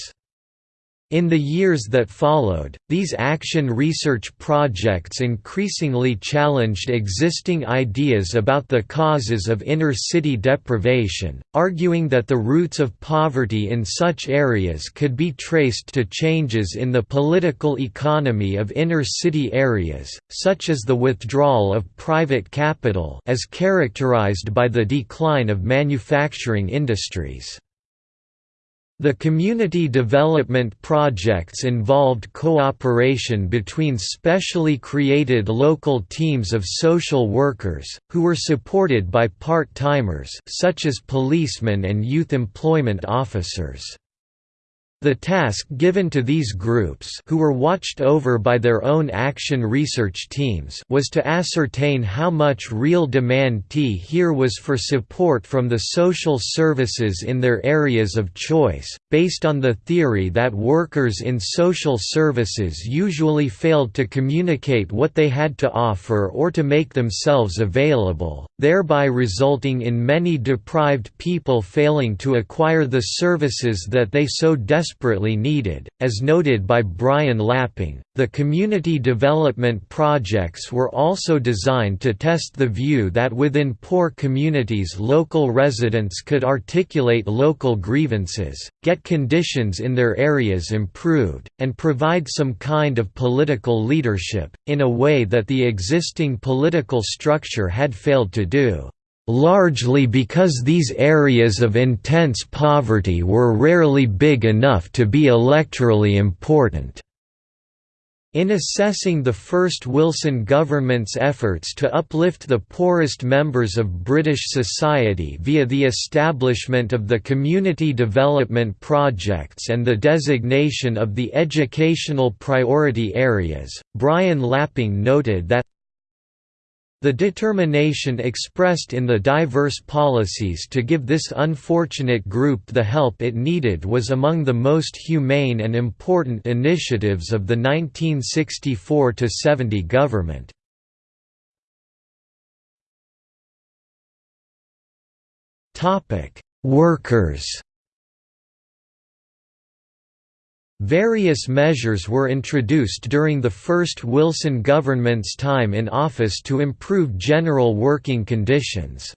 In the years that followed, these action research projects increasingly challenged existing ideas about the causes of inner-city deprivation, arguing that the roots of poverty in such areas could be traced to changes in the political economy of inner-city areas, such as the withdrawal of private capital as characterized by the decline of manufacturing industries. The community development projects involved cooperation between specially created local teams of social workers, who were supported by part-timers such as policemen and youth employment officers. The task given to these groups who were watched over by their own action research teams was to ascertain how much real demand T here was for support from the social services in their areas of choice, based on the theory that workers in social services usually failed to communicate what they had to offer or to make themselves available, thereby resulting in many deprived people failing to acquire the services that they so desperately desperately needed. As noted by Brian Lapping, the community development projects were also designed to test the view that within poor communities local residents could articulate local grievances, get conditions in their areas improved, and provide some kind of political leadership, in a way that the existing political structure had failed to do largely because these areas of intense poverty were rarely big enough to be electorally important. In assessing the first Wilson government's efforts to uplift the poorest members of British society via the establishment of the Community Development Projects and the designation of the Educational Priority Areas, Brian Lapping noted that the determination expressed in the diverse policies to give this unfortunate group the help it needed was among the most humane and important initiatives of the 1964–70 government. Workers Various measures were introduced during the first Wilson government's time in office to improve general working conditions.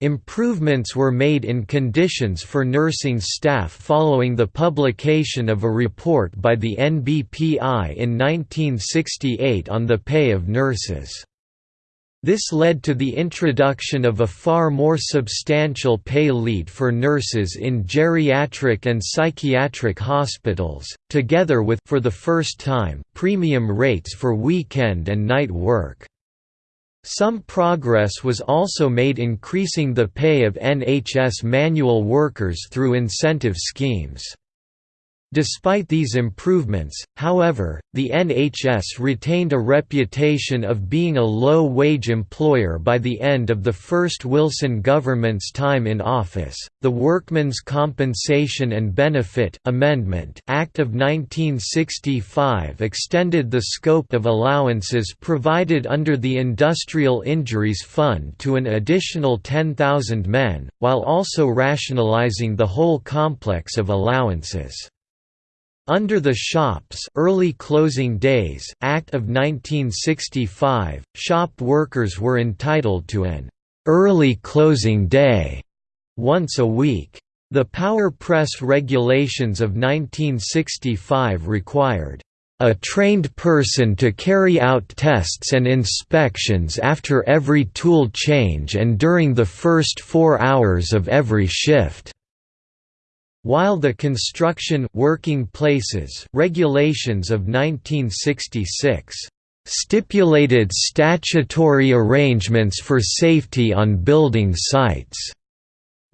Improvements were made in conditions for nursing staff following the publication of a report by the NBPI in 1968 on the pay of nurses. This led to the introduction of a far more substantial pay lead for nurses in geriatric and psychiatric hospitals, together with for the first time, premium rates for weekend and night work. Some progress was also made increasing the pay of NHS manual workers through incentive schemes. Despite these improvements, however, the NHS retained a reputation of being a low-wage employer by the end of the first Wilson government's time in office. The Workmen's Compensation and Benefit Amendment Act of 1965 extended the scope of allowances provided under the Industrial Injuries Fund to an additional 10,000 men, while also rationalising the whole complex of allowances. Under the Shops Early Closing Days Act of 1965, shop workers were entitled to an «early closing day» once a week. The Power Press regulations of 1965 required a trained person to carry out tests and inspections after every tool change and during the first four hours of every shift. While the construction working places regulations of 1966 stipulated statutory arrangements for safety on building sites.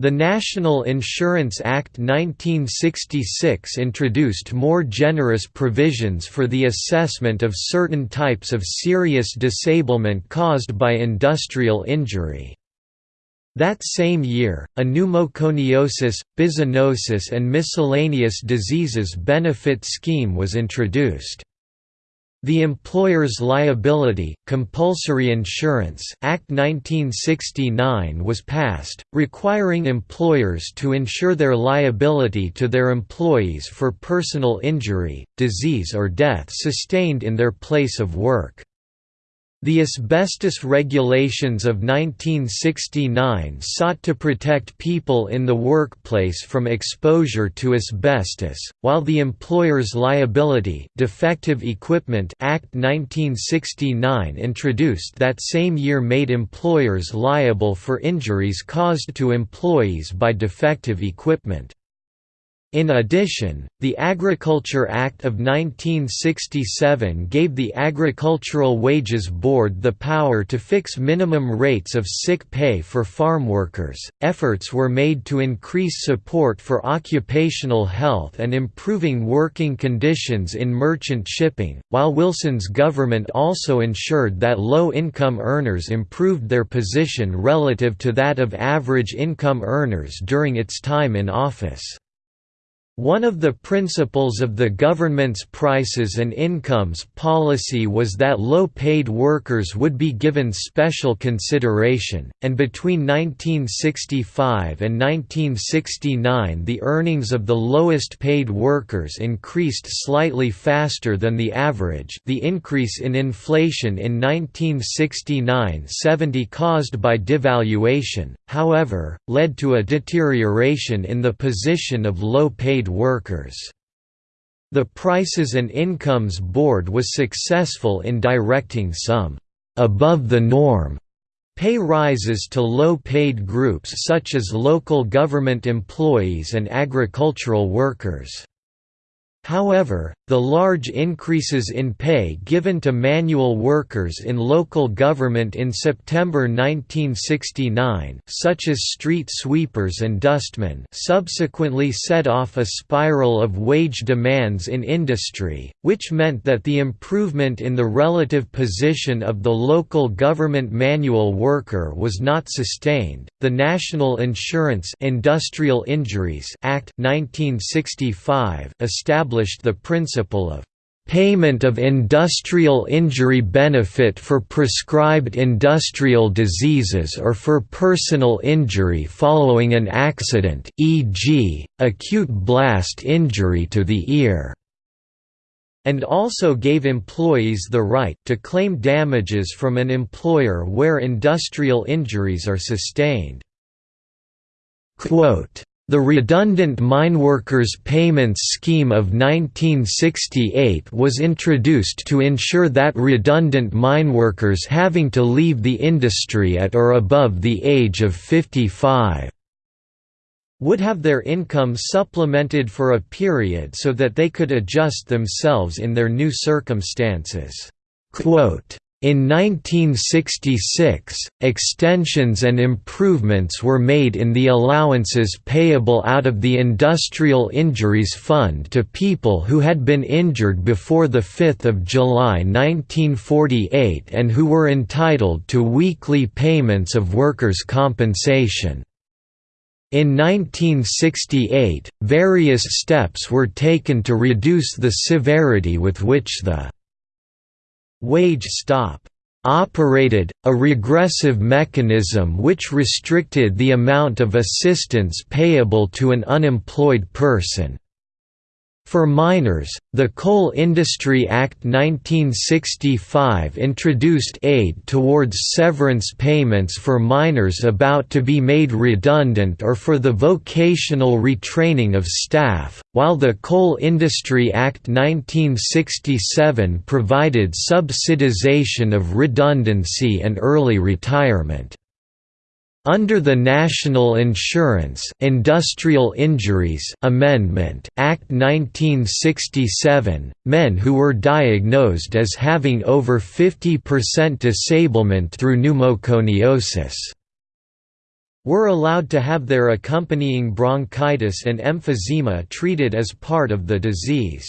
The National Insurance Act 1966 introduced more generous provisions for the assessment of certain types of serious disablement caused by industrial injury. That same year, a pneumoconiosis, byssinosis and miscellaneous diseases benefit scheme was introduced. The Employer's Liability, Compulsory Insurance Act 1969 was passed, requiring employers to insure their liability to their employees for personal injury, disease or death sustained in their place of work. The asbestos regulations of 1969 sought to protect people in the workplace from exposure to asbestos, while the Employer's Liability Defective Equipment Act 1969 introduced that same year made employers liable for injuries caused to employees by defective equipment. In addition, the Agriculture Act of 1967 gave the Agricultural Wages Board the power to fix minimum rates of sick pay for farm workers. Efforts were made to increase support for occupational health and improving working conditions in merchant shipping, while Wilson's government also ensured that low income earners improved their position relative to that of average income earners during its time in office. One of the principles of the government's prices and incomes policy was that low-paid workers would be given special consideration, and between 1965 and 1969 the earnings of the lowest-paid workers increased slightly faster than the average. The increase in inflation in 1969–70 caused by devaluation, however, led to a deterioration in the position of low-paid workers. The Prices and Incomes Board was successful in directing some above the norm pay rises to low-paid groups such as local government employees and agricultural workers. However, the large increases in pay given to manual workers in local government in September 1969 such as street sweepers and dustmen subsequently set off a spiral of wage demands in industry, which meant that the improvement in the relative position of the local government manual worker was not sustained. The National Insurance Industrial Injuries Act 1965 established the principle of payment of industrial injury benefit for prescribed industrial diseases or for personal injury following an accident e.g., acute blast injury to the ear and also gave employees the right to claim damages from an employer where industrial injuries are sustained. Quote, the Redundant Mineworkers Payments Scheme of 1968 was introduced to ensure that redundant mineworkers having to leave the industry at or above the age of 55 would have their income supplemented for a period so that they could adjust themselves in their new circumstances. Quote, in 1966, extensions and improvements were made in the allowances payable out of the Industrial Injuries Fund to people who had been injured before 5 July 1948 and who were entitled to weekly payments of workers' compensation. In 1968, various steps were taken to reduce the severity with which the wage stop operated, a regressive mechanism which restricted the amount of assistance payable to an unemployed person. For miners, the Coal Industry Act 1965 introduced aid towards severance payments for miners about to be made redundant or for the vocational retraining of staff, while the Coal Industry Act 1967 provided subsidization of redundancy and early retirement. Under the National Insurance Industrial Injuries Amendment Act 1967, men who were diagnosed as having over 50% disablement through pneumoconiosis were allowed to have their accompanying bronchitis and emphysema treated as part of the disease.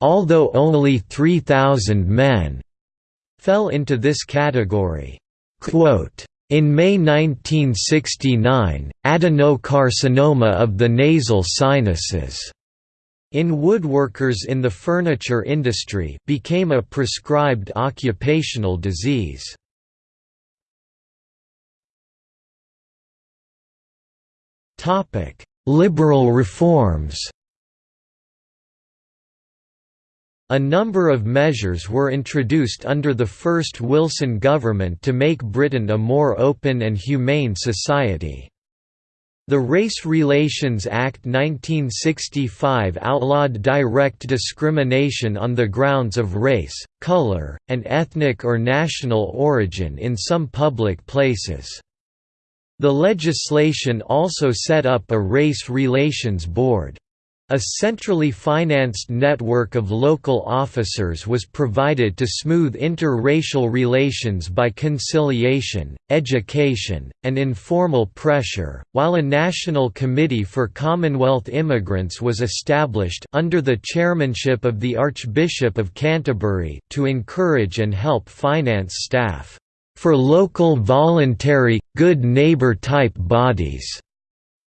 Although only 3,000 men fell into this category. Quote, in May 1969, adenocarcinoma of the nasal sinuses in woodworkers in the furniture industry became a prescribed occupational disease. Liberal reforms A number of measures were introduced under the first Wilson government to make Britain a more open and humane society. The Race Relations Act 1965 outlawed direct discrimination on the grounds of race, colour, and ethnic or national origin in some public places. The legislation also set up a Race Relations Board. A centrally financed network of local officers was provided to smooth interracial relations by conciliation, education, and informal pressure, while a National Committee for Commonwealth Immigrants was established under the chairmanship of the Archbishop of Canterbury to encourage and help finance staff for local voluntary, good neighbor type bodies.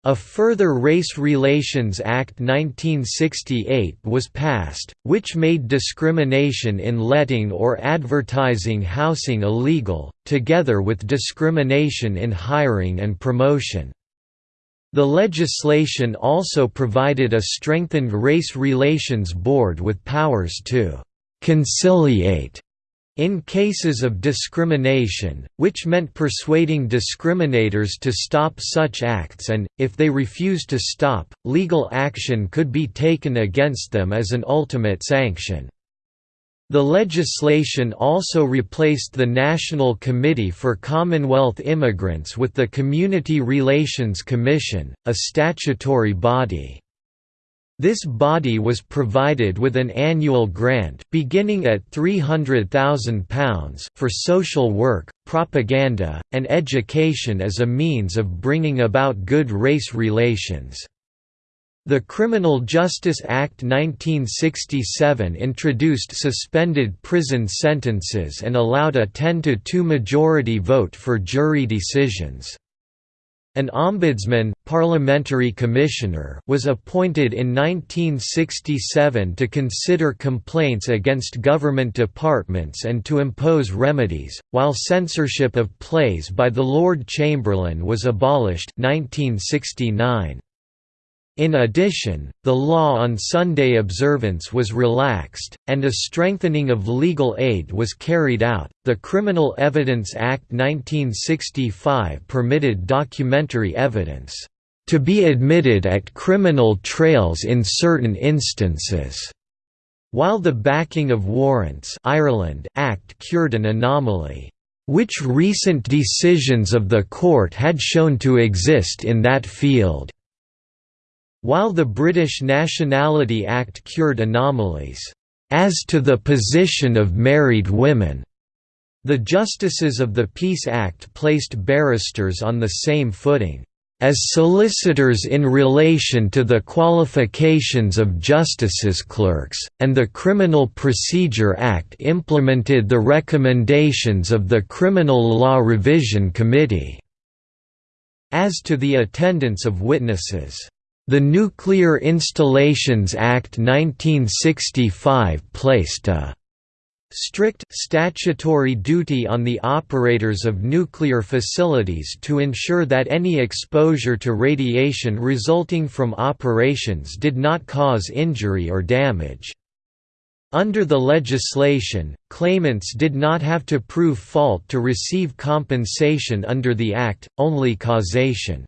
A further Race Relations Act 1968 was passed, which made discrimination in letting or advertising housing illegal, together with discrimination in hiring and promotion. The legislation also provided a strengthened Race Relations Board with powers to «conciliate» In cases of discrimination, which meant persuading discriminators to stop such acts and, if they refused to stop, legal action could be taken against them as an ultimate sanction. The legislation also replaced the National Committee for Commonwealth Immigrants with the Community Relations Commission, a statutory body. This body was provided with an annual grant beginning at £300,000 for social work, propaganda, and education as a means of bringing about good race relations. The Criminal Justice Act 1967 introduced suspended prison sentences and allowed a 10 to 2 majority vote for jury decisions. An ombudsman, parliamentary commissioner, was appointed in 1967 to consider complaints against government departments and to impose remedies, while censorship of plays by the Lord Chamberlain was abolished 1969. In addition, the law on Sunday observance was relaxed, and a strengthening of legal aid was carried out. The Criminal Evidence Act 1965 permitted documentary evidence. to be admitted at criminal trails in certain instances. While the backing of warrants Ireland Act cured an anomaly, which recent decisions of the court had shown to exist in that field. While the British Nationality Act cured anomalies, as to the position of married women, the Justices of the Peace Act placed barristers on the same footing as solicitors in relation to the qualifications of justices clerks, and the Criminal Procedure Act implemented the recommendations of the Criminal Law Revision Committee. As to the attendance of witnesses, the Nuclear Installations Act 1965 placed a strict statutory duty on the operators of nuclear facilities to ensure that any exposure to radiation resulting from operations did not cause injury or damage. Under the legislation, claimants did not have to prove fault to receive compensation under the Act, only causation.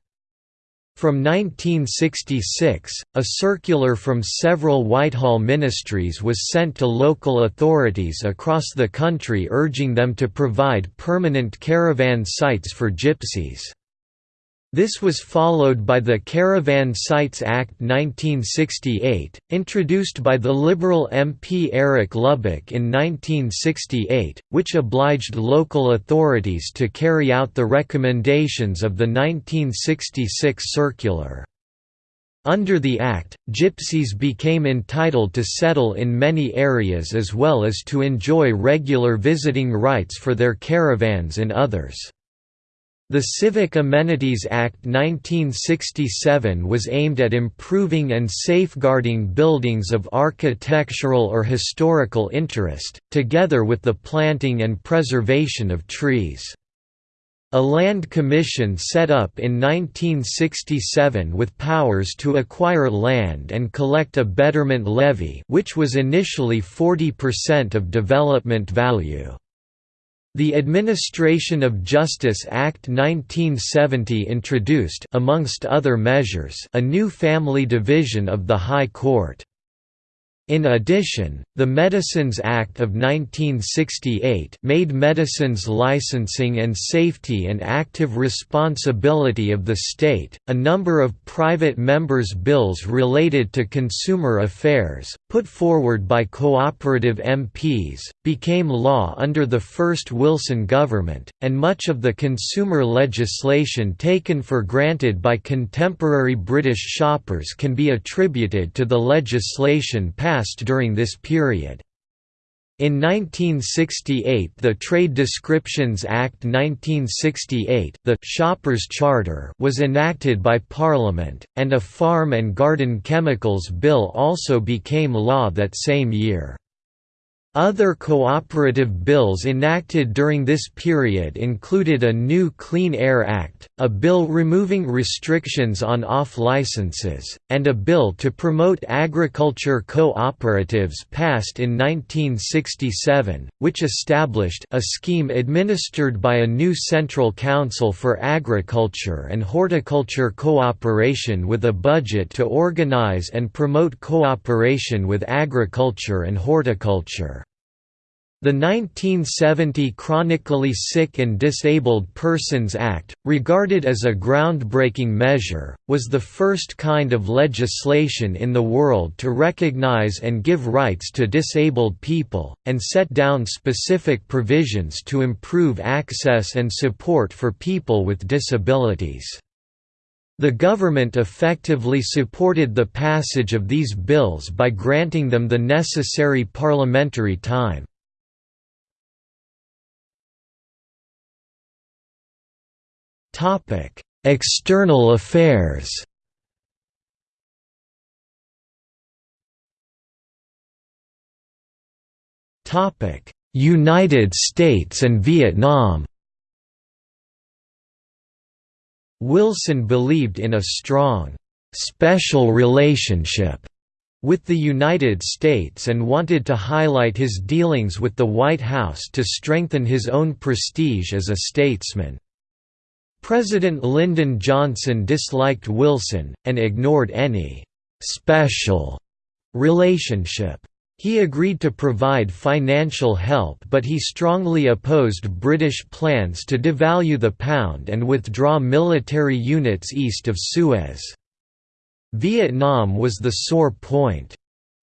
From 1966, a circular from several Whitehall ministries was sent to local authorities across the country urging them to provide permanent caravan sites for gypsies. This was followed by the Caravan Sites Act 1968, introduced by the Liberal MP Eric Lubbock in 1968, which obliged local authorities to carry out the recommendations of the 1966 circular. Under the Act, gypsies became entitled to settle in many areas as well as to enjoy regular visiting rights for their caravans in others. The Civic Amenities Act 1967 was aimed at improving and safeguarding buildings of architectural or historical interest, together with the planting and preservation of trees. A land commission set up in 1967 with powers to acquire land and collect a betterment levy which was initially 40% of development value. The Administration of Justice Act 1970 introduced amongst other measures a new family division of the High Court. In addition, the Medicines Act of 1968 made medicines licensing and safety an active responsibility of the state. A number of private members' bills related to consumer affairs, put forward by cooperative MPs, became law under the first Wilson government, and much of the consumer legislation taken for granted by contemporary British shoppers can be attributed to the legislation passed passed during this period. In 1968 the Trade Descriptions Act 1968 the Shoppers Charter was enacted by Parliament, and a Farm and Garden Chemicals Bill also became law that same year. Other cooperative bills enacted during this period included a new Clean Air Act, a bill removing restrictions on off-licenses, and a bill to promote agriculture cooperatives passed in 1967, which established a scheme administered by a new Central Council for Agriculture and Horticulture Cooperation with a budget to organize and promote cooperation with agriculture and horticulture. The 1970 Chronically Sick and Disabled Persons Act, regarded as a groundbreaking measure, was the first kind of legislation in the world to recognize and give rights to disabled people, and set down specific provisions to improve access and support for people with disabilities. The government effectively supported the passage of these bills by granting them the necessary parliamentary time. Topic: External affairs. Topic: United States and Vietnam. Wilson believed in a strong special relationship with the United States and wanted to highlight his dealings with the White House to strengthen his own prestige as a statesman. President Lyndon Johnson disliked Wilson, and ignored any «special» relationship. He agreed to provide financial help but he strongly opposed British plans to devalue the pound and withdraw military units east of Suez. Vietnam was the sore point.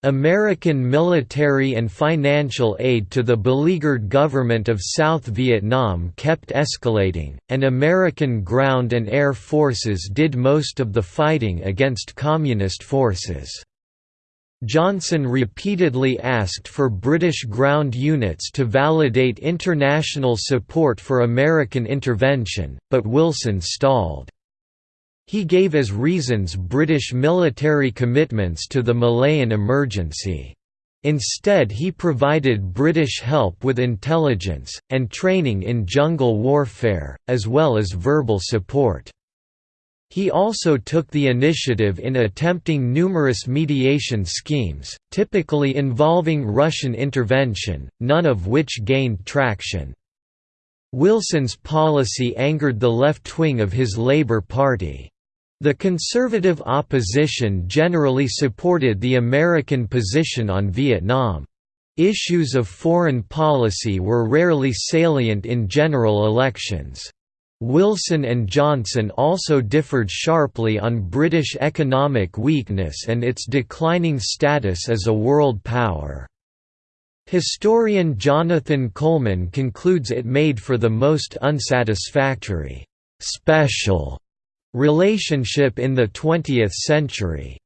American military and financial aid to the beleaguered government of South Vietnam kept escalating, and American ground and air forces did most of the fighting against Communist forces. Johnson repeatedly asked for British ground units to validate international support for American intervention, but Wilson stalled. He gave as reasons British military commitments to the Malayan emergency. Instead he provided British help with intelligence, and training in jungle warfare, as well as verbal support. He also took the initiative in attempting numerous mediation schemes, typically involving Russian intervention, none of which gained traction. Wilson's policy angered the left wing of his Labour Party. The conservative opposition generally supported the American position on Vietnam. Issues of foreign policy were rarely salient in general elections. Wilson and Johnson also differed sharply on British economic weakness and its declining status as a world power. Historian Jonathan Coleman concludes it made for the most unsatisfactory, special relationship in the 20th century.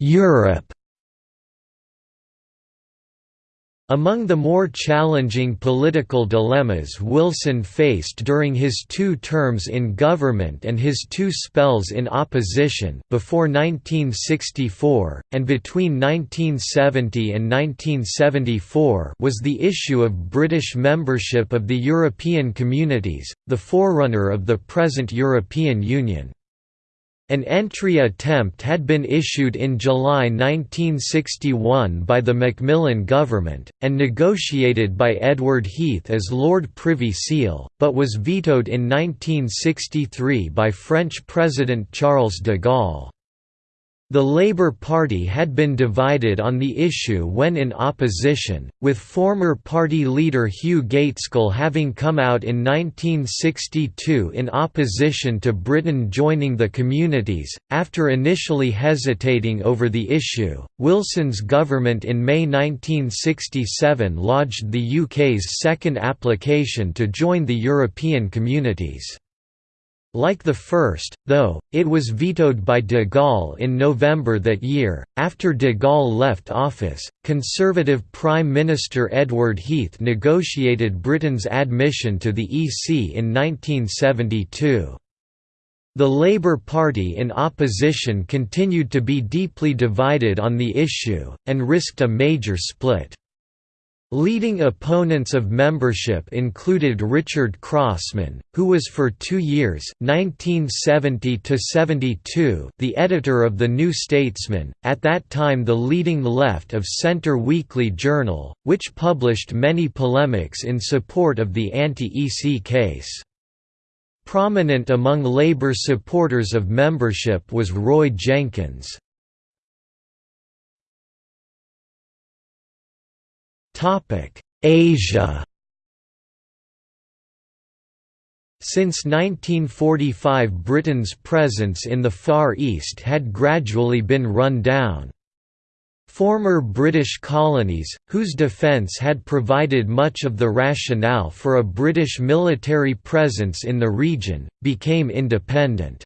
Europe Among the more challenging political dilemmas Wilson faced during his two terms in government and his two spells in opposition before 1964, and between 1970 and 1974 was the issue of British membership of the European Communities, the forerunner of the present European Union. An entry attempt had been issued in July 1961 by the Macmillan government, and negotiated by Edward Heath as Lord Privy Seal, but was vetoed in 1963 by French President Charles de Gaulle. The Labour Party had been divided on the issue when in opposition, with former party leader Hugh Gaitskell having come out in 1962 in opposition to Britain joining the communities. After initially hesitating over the issue, Wilson's government in May 1967 lodged the UK's second application to join the European communities. Like the first, though, it was vetoed by de Gaulle in November that year. After de Gaulle left office, Conservative Prime Minister Edward Heath negotiated Britain's admission to the EC in 1972. The Labour Party in opposition continued to be deeply divided on the issue, and risked a major split. Leading opponents of membership included Richard Crossman, who was for two years 1970 the editor of The New Statesman, at that time the leading left of centre weekly journal, which published many polemics in support of the anti-EC case. Prominent among Labour supporters of membership was Roy Jenkins. Asia Since 1945 Britain's presence in the Far East had gradually been run down. Former British colonies, whose defence had provided much of the rationale for a British military presence in the region, became independent.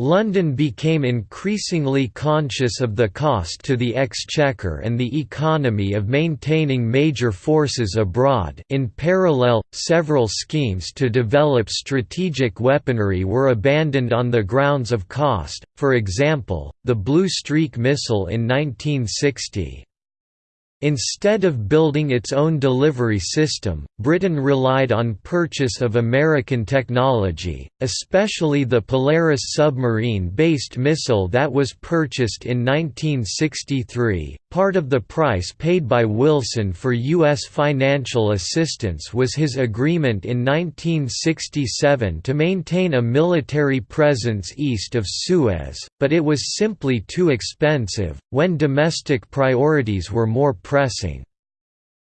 London became increasingly conscious of the cost to the exchequer and the economy of maintaining major forces abroad in parallel, several schemes to develop strategic weaponry were abandoned on the grounds of cost, for example, the Blue Streak missile in 1960. Instead of building its own delivery system, Britain relied on purchase of American technology, especially the Polaris submarine-based missile that was purchased in 1963. Part of the price paid by Wilson for U.S. financial assistance was his agreement in 1967 to maintain a military presence east of Suez, but it was simply too expensive, when domestic priorities were more pressing.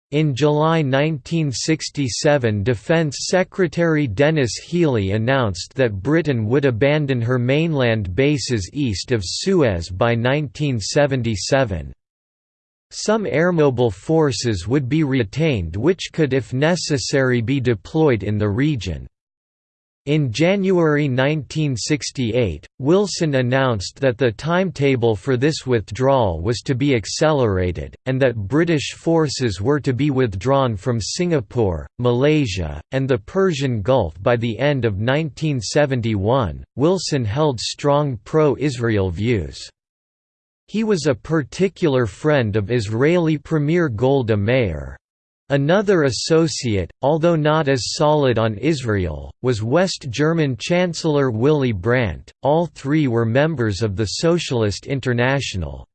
In July 1967 Defense Secretary Denis Healey announced that Britain would abandon her mainland bases east of Suez by 1977. Some airmobile forces would be retained which could if necessary be deployed in the region. In January 1968, Wilson announced that the timetable for this withdrawal was to be accelerated, and that British forces were to be withdrawn from Singapore, Malaysia, and the Persian Gulf by the end of 1971. Wilson held strong pro Israel views. He was a particular friend of Israeli Premier Golda Meir. Another associate, although not as solid on Israel, was West German Chancellor Willy Brandt. All three were members of the Socialist International.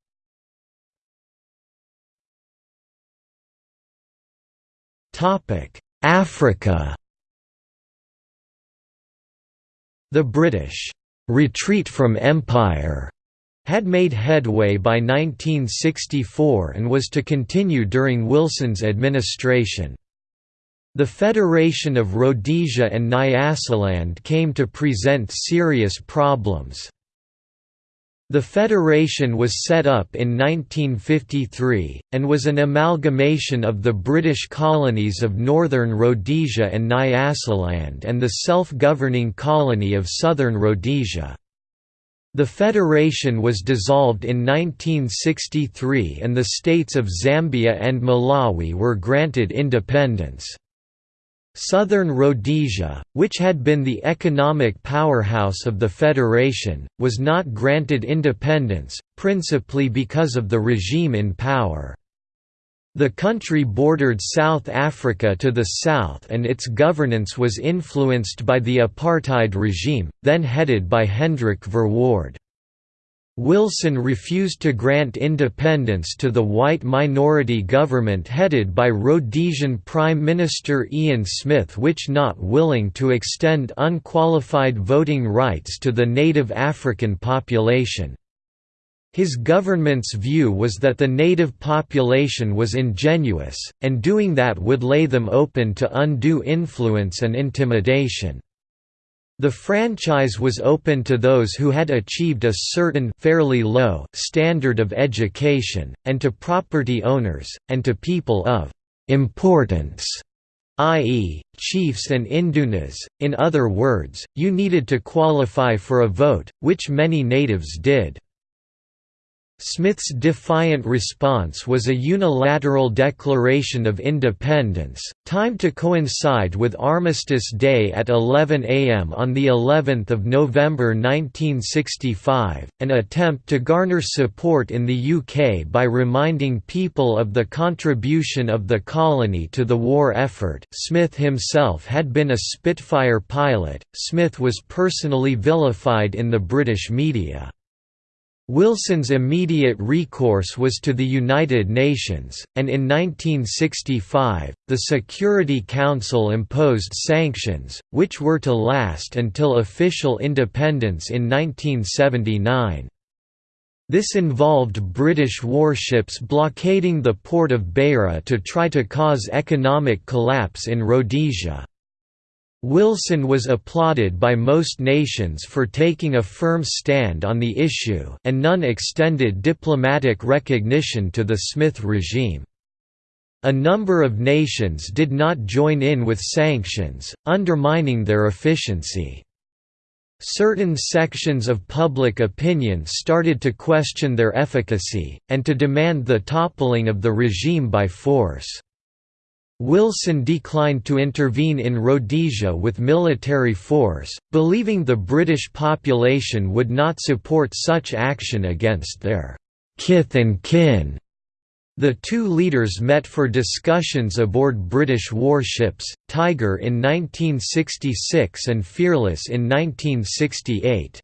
Topic: Africa. The British retreat from empire had made headway by 1964 and was to continue during Wilson's administration. The Federation of Rhodesia and Nyasaland came to present serious problems. The federation was set up in 1953, and was an amalgamation of the British colonies of Northern Rhodesia and Nyasaland and the self-governing colony of Southern Rhodesia. The federation was dissolved in 1963 and the states of Zambia and Malawi were granted independence. Southern Rhodesia, which had been the economic powerhouse of the federation, was not granted independence, principally because of the regime in power. The country bordered South Africa to the south and its governance was influenced by the apartheid regime, then headed by Hendrik Verwoerd. Wilson refused to grant independence to the white minority government headed by Rhodesian Prime Minister Ian Smith which not willing to extend unqualified voting rights to the native African population. His government's view was that the native population was ingenuous, and doing that would lay them open to undue influence and intimidation. The franchise was open to those who had achieved a certain fairly low standard of education, and to property owners, and to people of «importance» i.e., chiefs and indunas, in other words, you needed to qualify for a vote, which many natives did. Smith's defiant response was a unilateral declaration of independence, timed to coincide with Armistice Day at 11 am on the 11th of November 1965, an attempt to garner support in the UK by reminding people of the contribution of the colony to the war effort. Smith himself had been a Spitfire pilot. Smith was personally vilified in the British media. Wilson's immediate recourse was to the United Nations, and in 1965, the Security Council imposed sanctions, which were to last until official independence in 1979. This involved British warships blockading the port of Beira to try to cause economic collapse in Rhodesia. Wilson was applauded by most nations for taking a firm stand on the issue and none extended diplomatic recognition to the Smith regime. A number of nations did not join in with sanctions, undermining their efficiency. Certain sections of public opinion started to question their efficacy, and to demand the toppling of the regime by force. Wilson declined to intervene in Rhodesia with military force, believing the British population would not support such action against their «kith and kin». The two leaders met for discussions aboard British warships, Tiger in 1966 and Fearless in 1968.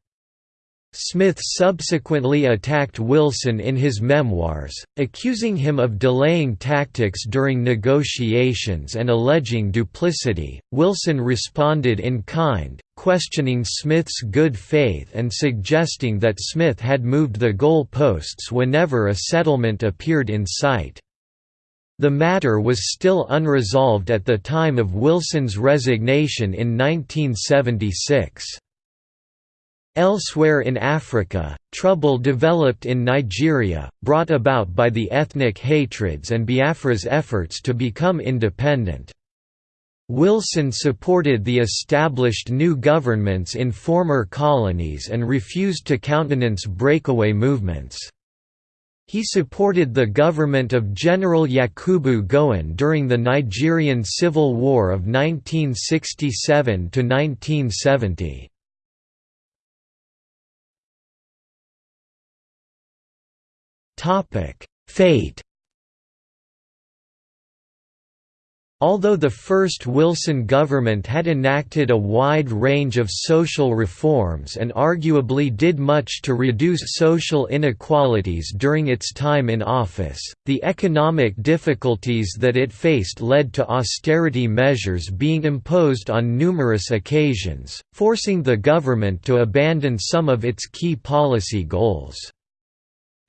Smith subsequently attacked Wilson in his memoirs, accusing him of delaying tactics during negotiations and alleging duplicity. Wilson responded in kind, questioning Smith's good faith and suggesting that Smith had moved the goal posts whenever a settlement appeared in sight. The matter was still unresolved at the time of Wilson's resignation in 1976. Elsewhere in Africa, trouble developed in Nigeria, brought about by the ethnic hatreds and Biafra's efforts to become independent. Wilson supported the established new governments in former colonies and refused to countenance breakaway movements. He supported the government of General Yakubu Gowon during the Nigerian Civil War of 1967–1970. Topic: Fate. Although the first Wilson government had enacted a wide range of social reforms and arguably did much to reduce social inequalities during its time in office, the economic difficulties that it faced led to austerity measures being imposed on numerous occasions, forcing the government to abandon some of its key policy goals.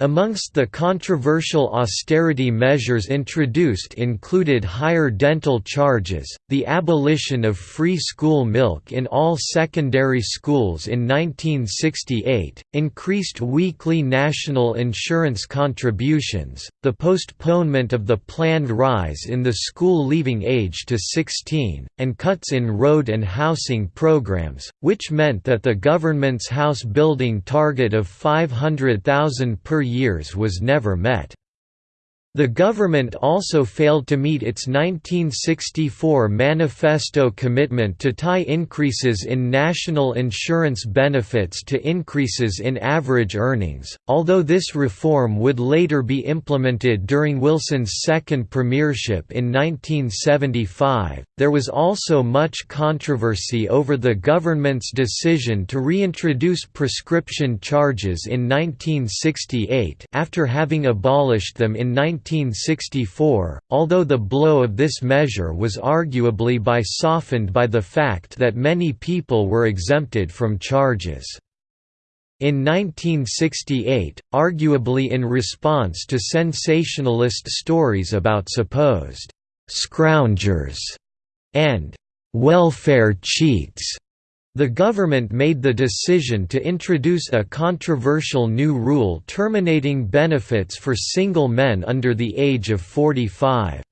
Amongst the controversial austerity measures introduced included higher dental charges, the abolition of free school milk in all secondary schools in 1968, increased weekly national insurance contributions, the postponement of the planned rise in the school leaving age to 16, and cuts in road and housing programs, which meant that the government's house building target of 500,000 per years was never met. The government also failed to meet its 1964 manifesto commitment to tie increases in national insurance benefits to increases in average earnings, although this reform would later be implemented during Wilson's second premiership in 1975. There was also much controversy over the government's decision to reintroduce prescription charges in 1968 after having abolished them in 19 1964, although the blow of this measure was arguably by softened by the fact that many people were exempted from charges. In 1968, arguably in response to sensationalist stories about supposed «scroungers» and «welfare cheats», the government made the decision to introduce a controversial new rule terminating benefits for single men under the age of 45.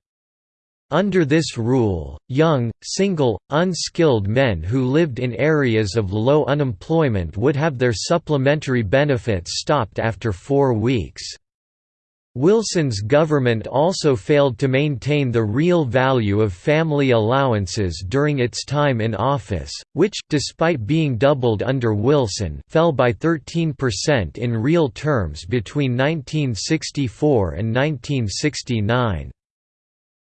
Under this rule, young, single, unskilled men who lived in areas of low unemployment would have their supplementary benefits stopped after four weeks. Wilson's government also failed to maintain the real value of family allowances during its time in office, which despite being doubled under Wilson fell by 13% in real terms between 1964 and 1969.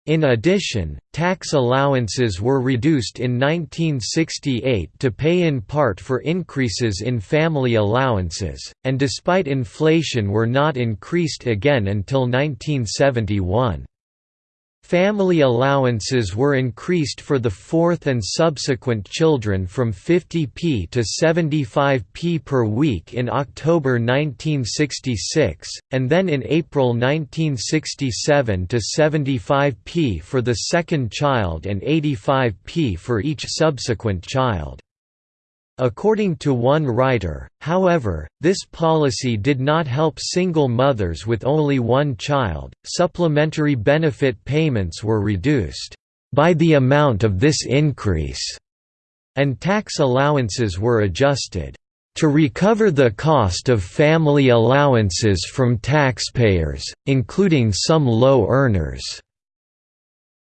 In addition, tax allowances were reduced in 1968 to pay in part for increases in family allowances, and despite inflation were not increased again until 1971. Family allowances were increased for the fourth and subsequent children from 50p to 75p per week in October 1966, and then in April 1967 to 75p for the second child and 85p for each subsequent child. According to one writer, however, this policy did not help single mothers with only one child. Supplementary benefit payments were reduced by the amount of this increase, and tax allowances were adjusted to recover the cost of family allowances from taxpayers, including some low earners.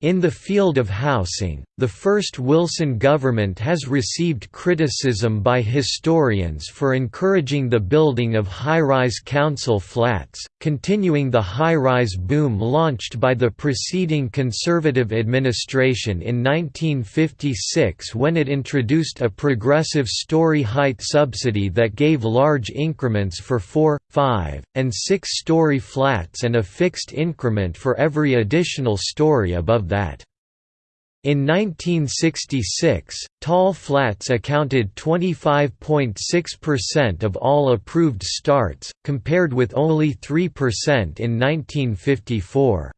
In the field of housing, the first Wilson government has received criticism by historians for encouraging the building of high-rise council flats, continuing the high-rise boom launched by the preceding Conservative administration in 1956 when it introduced a progressive story height subsidy that gave large increments for four, five, and six-story flats and a fixed increment for every additional story above that. In 1966, tall flats accounted 25.6% of all approved starts, compared with only 3% in 1954.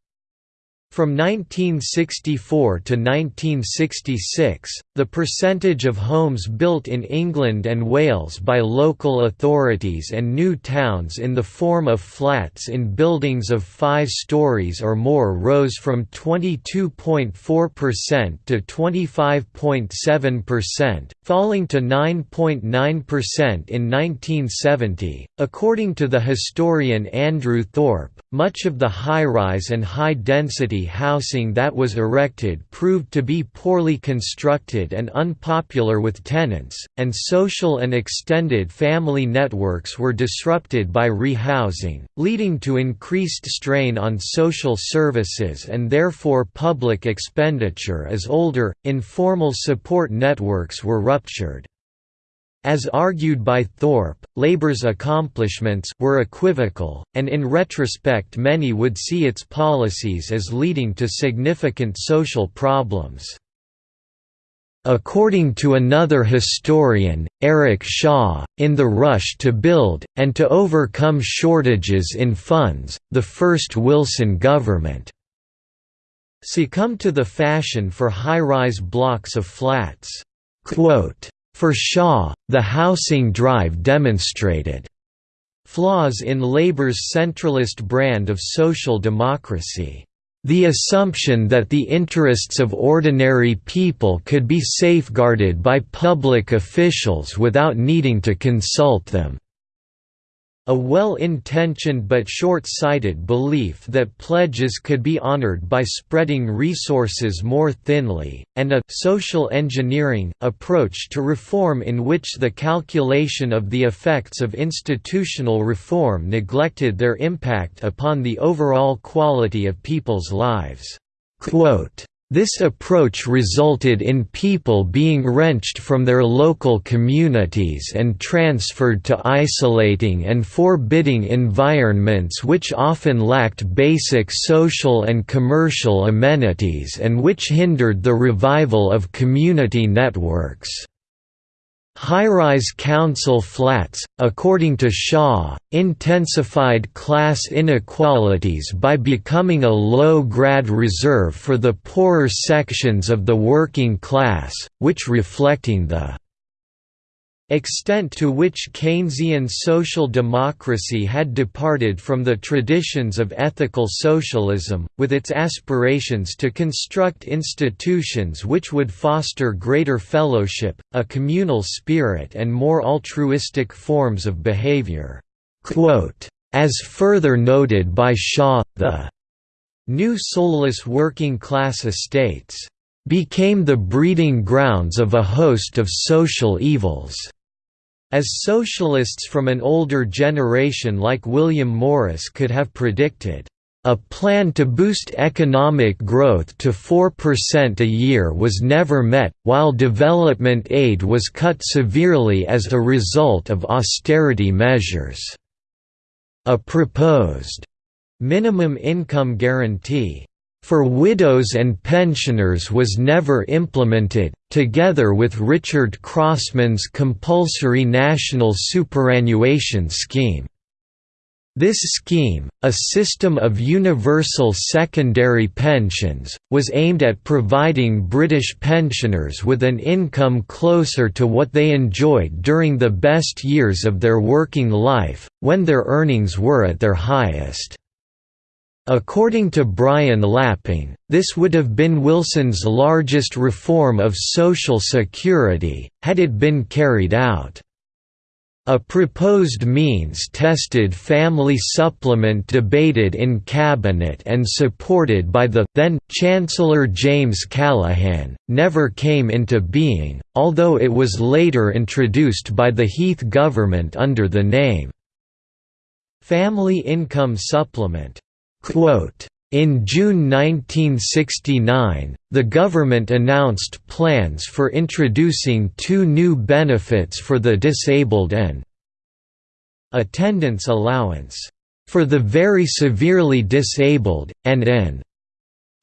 From 1964 to 1966, the percentage of homes built in England and Wales by local authorities and new towns in the form of flats in buildings of five stories or more rose from 22.4% to 25.7%, falling to 9.9% in 1970. According to the historian Andrew Thorpe, much of the high-rise and high-density housing that was erected proved to be poorly constructed and unpopular with tenants, and social and extended family networks were disrupted by rehousing, leading to increased strain on social services and therefore public expenditure as older, informal support networks were ruptured. As argued by Thorpe, Labour's accomplishments were equivocal, and in retrospect many would see its policies as leading to significant social problems. According to another historian, Eric Shaw, in the rush to build, and to overcome shortages in funds, the first Wilson government succumbed to the fashion for high-rise blocks of flats. Quote, for Shaw, the housing drive demonstrated flaws in Labour's centralist brand of social democracy. The assumption that the interests of ordinary people could be safeguarded by public officials without needing to consult them. A well-intentioned but short-sighted belief that pledges could be honored by spreading resources more thinly, and a «social engineering» approach to reform in which the calculation of the effects of institutional reform neglected their impact upon the overall quality of people's lives. Quote, this approach resulted in people being wrenched from their local communities and transferred to isolating and forbidding environments which often lacked basic social and commercial amenities and which hindered the revival of community networks. High-rise council flats, according to Shaw, intensified class inequalities by becoming a low-grade reserve for the poorer sections of the working class, which reflecting the extent to which Keynesian social democracy had departed from the traditions of ethical socialism, with its aspirations to construct institutions which would foster greater fellowship, a communal spirit and more altruistic forms of behavior. As further noted by Shaw, the new soulless working class estates became the breeding grounds of a host of social evils. As socialists from an older generation like William Morris could have predicted, a plan to boost economic growth to 4% a year was never met, while development aid was cut severely as a result of austerity measures. A proposed minimum income guarantee for widows and pensioners was never implemented, together with Richard Crossman's compulsory national superannuation scheme. This scheme, a system of universal secondary pensions, was aimed at providing British pensioners with an income closer to what they enjoyed during the best years of their working life, when their earnings were at their highest. According to Brian Lapping, this would have been Wilson's largest reform of Social Security, had it been carried out. A proposed means-tested family supplement debated in Cabinet and supported by the then Chancellor James Callaghan, never came into being, although it was later introduced by the Heath government under the name Family Income Supplement. In June 1969, the government announced plans for introducing two new benefits for the disabled and attendance allowance for the very severely disabled, and an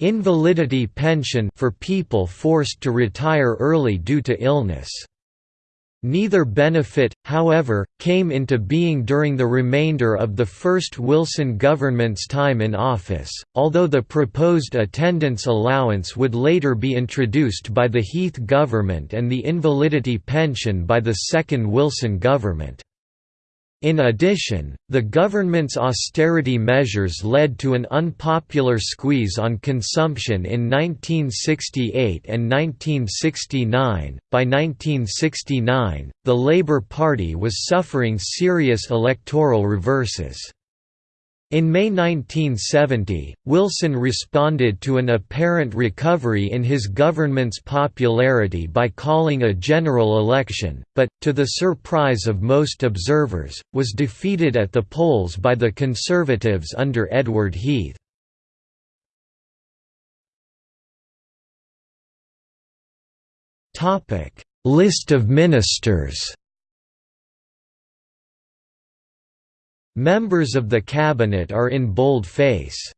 invalidity pension for people forced to retire early due to illness. Neither benefit, however, came into being during the remainder of the first Wilson government's time in office, although the proposed attendance allowance would later be introduced by the Heath government and the invalidity pension by the second Wilson government. In addition, the government's austerity measures led to an unpopular squeeze on consumption in 1968 and 1969. By 1969, the Labour Party was suffering serious electoral reverses. In May 1970, Wilson responded to an apparent recovery in his government's popularity by calling a general election, but, to the surprise of most observers, was defeated at the polls by the Conservatives under Edward Heath. List of ministers Members of the cabinet are in bold face.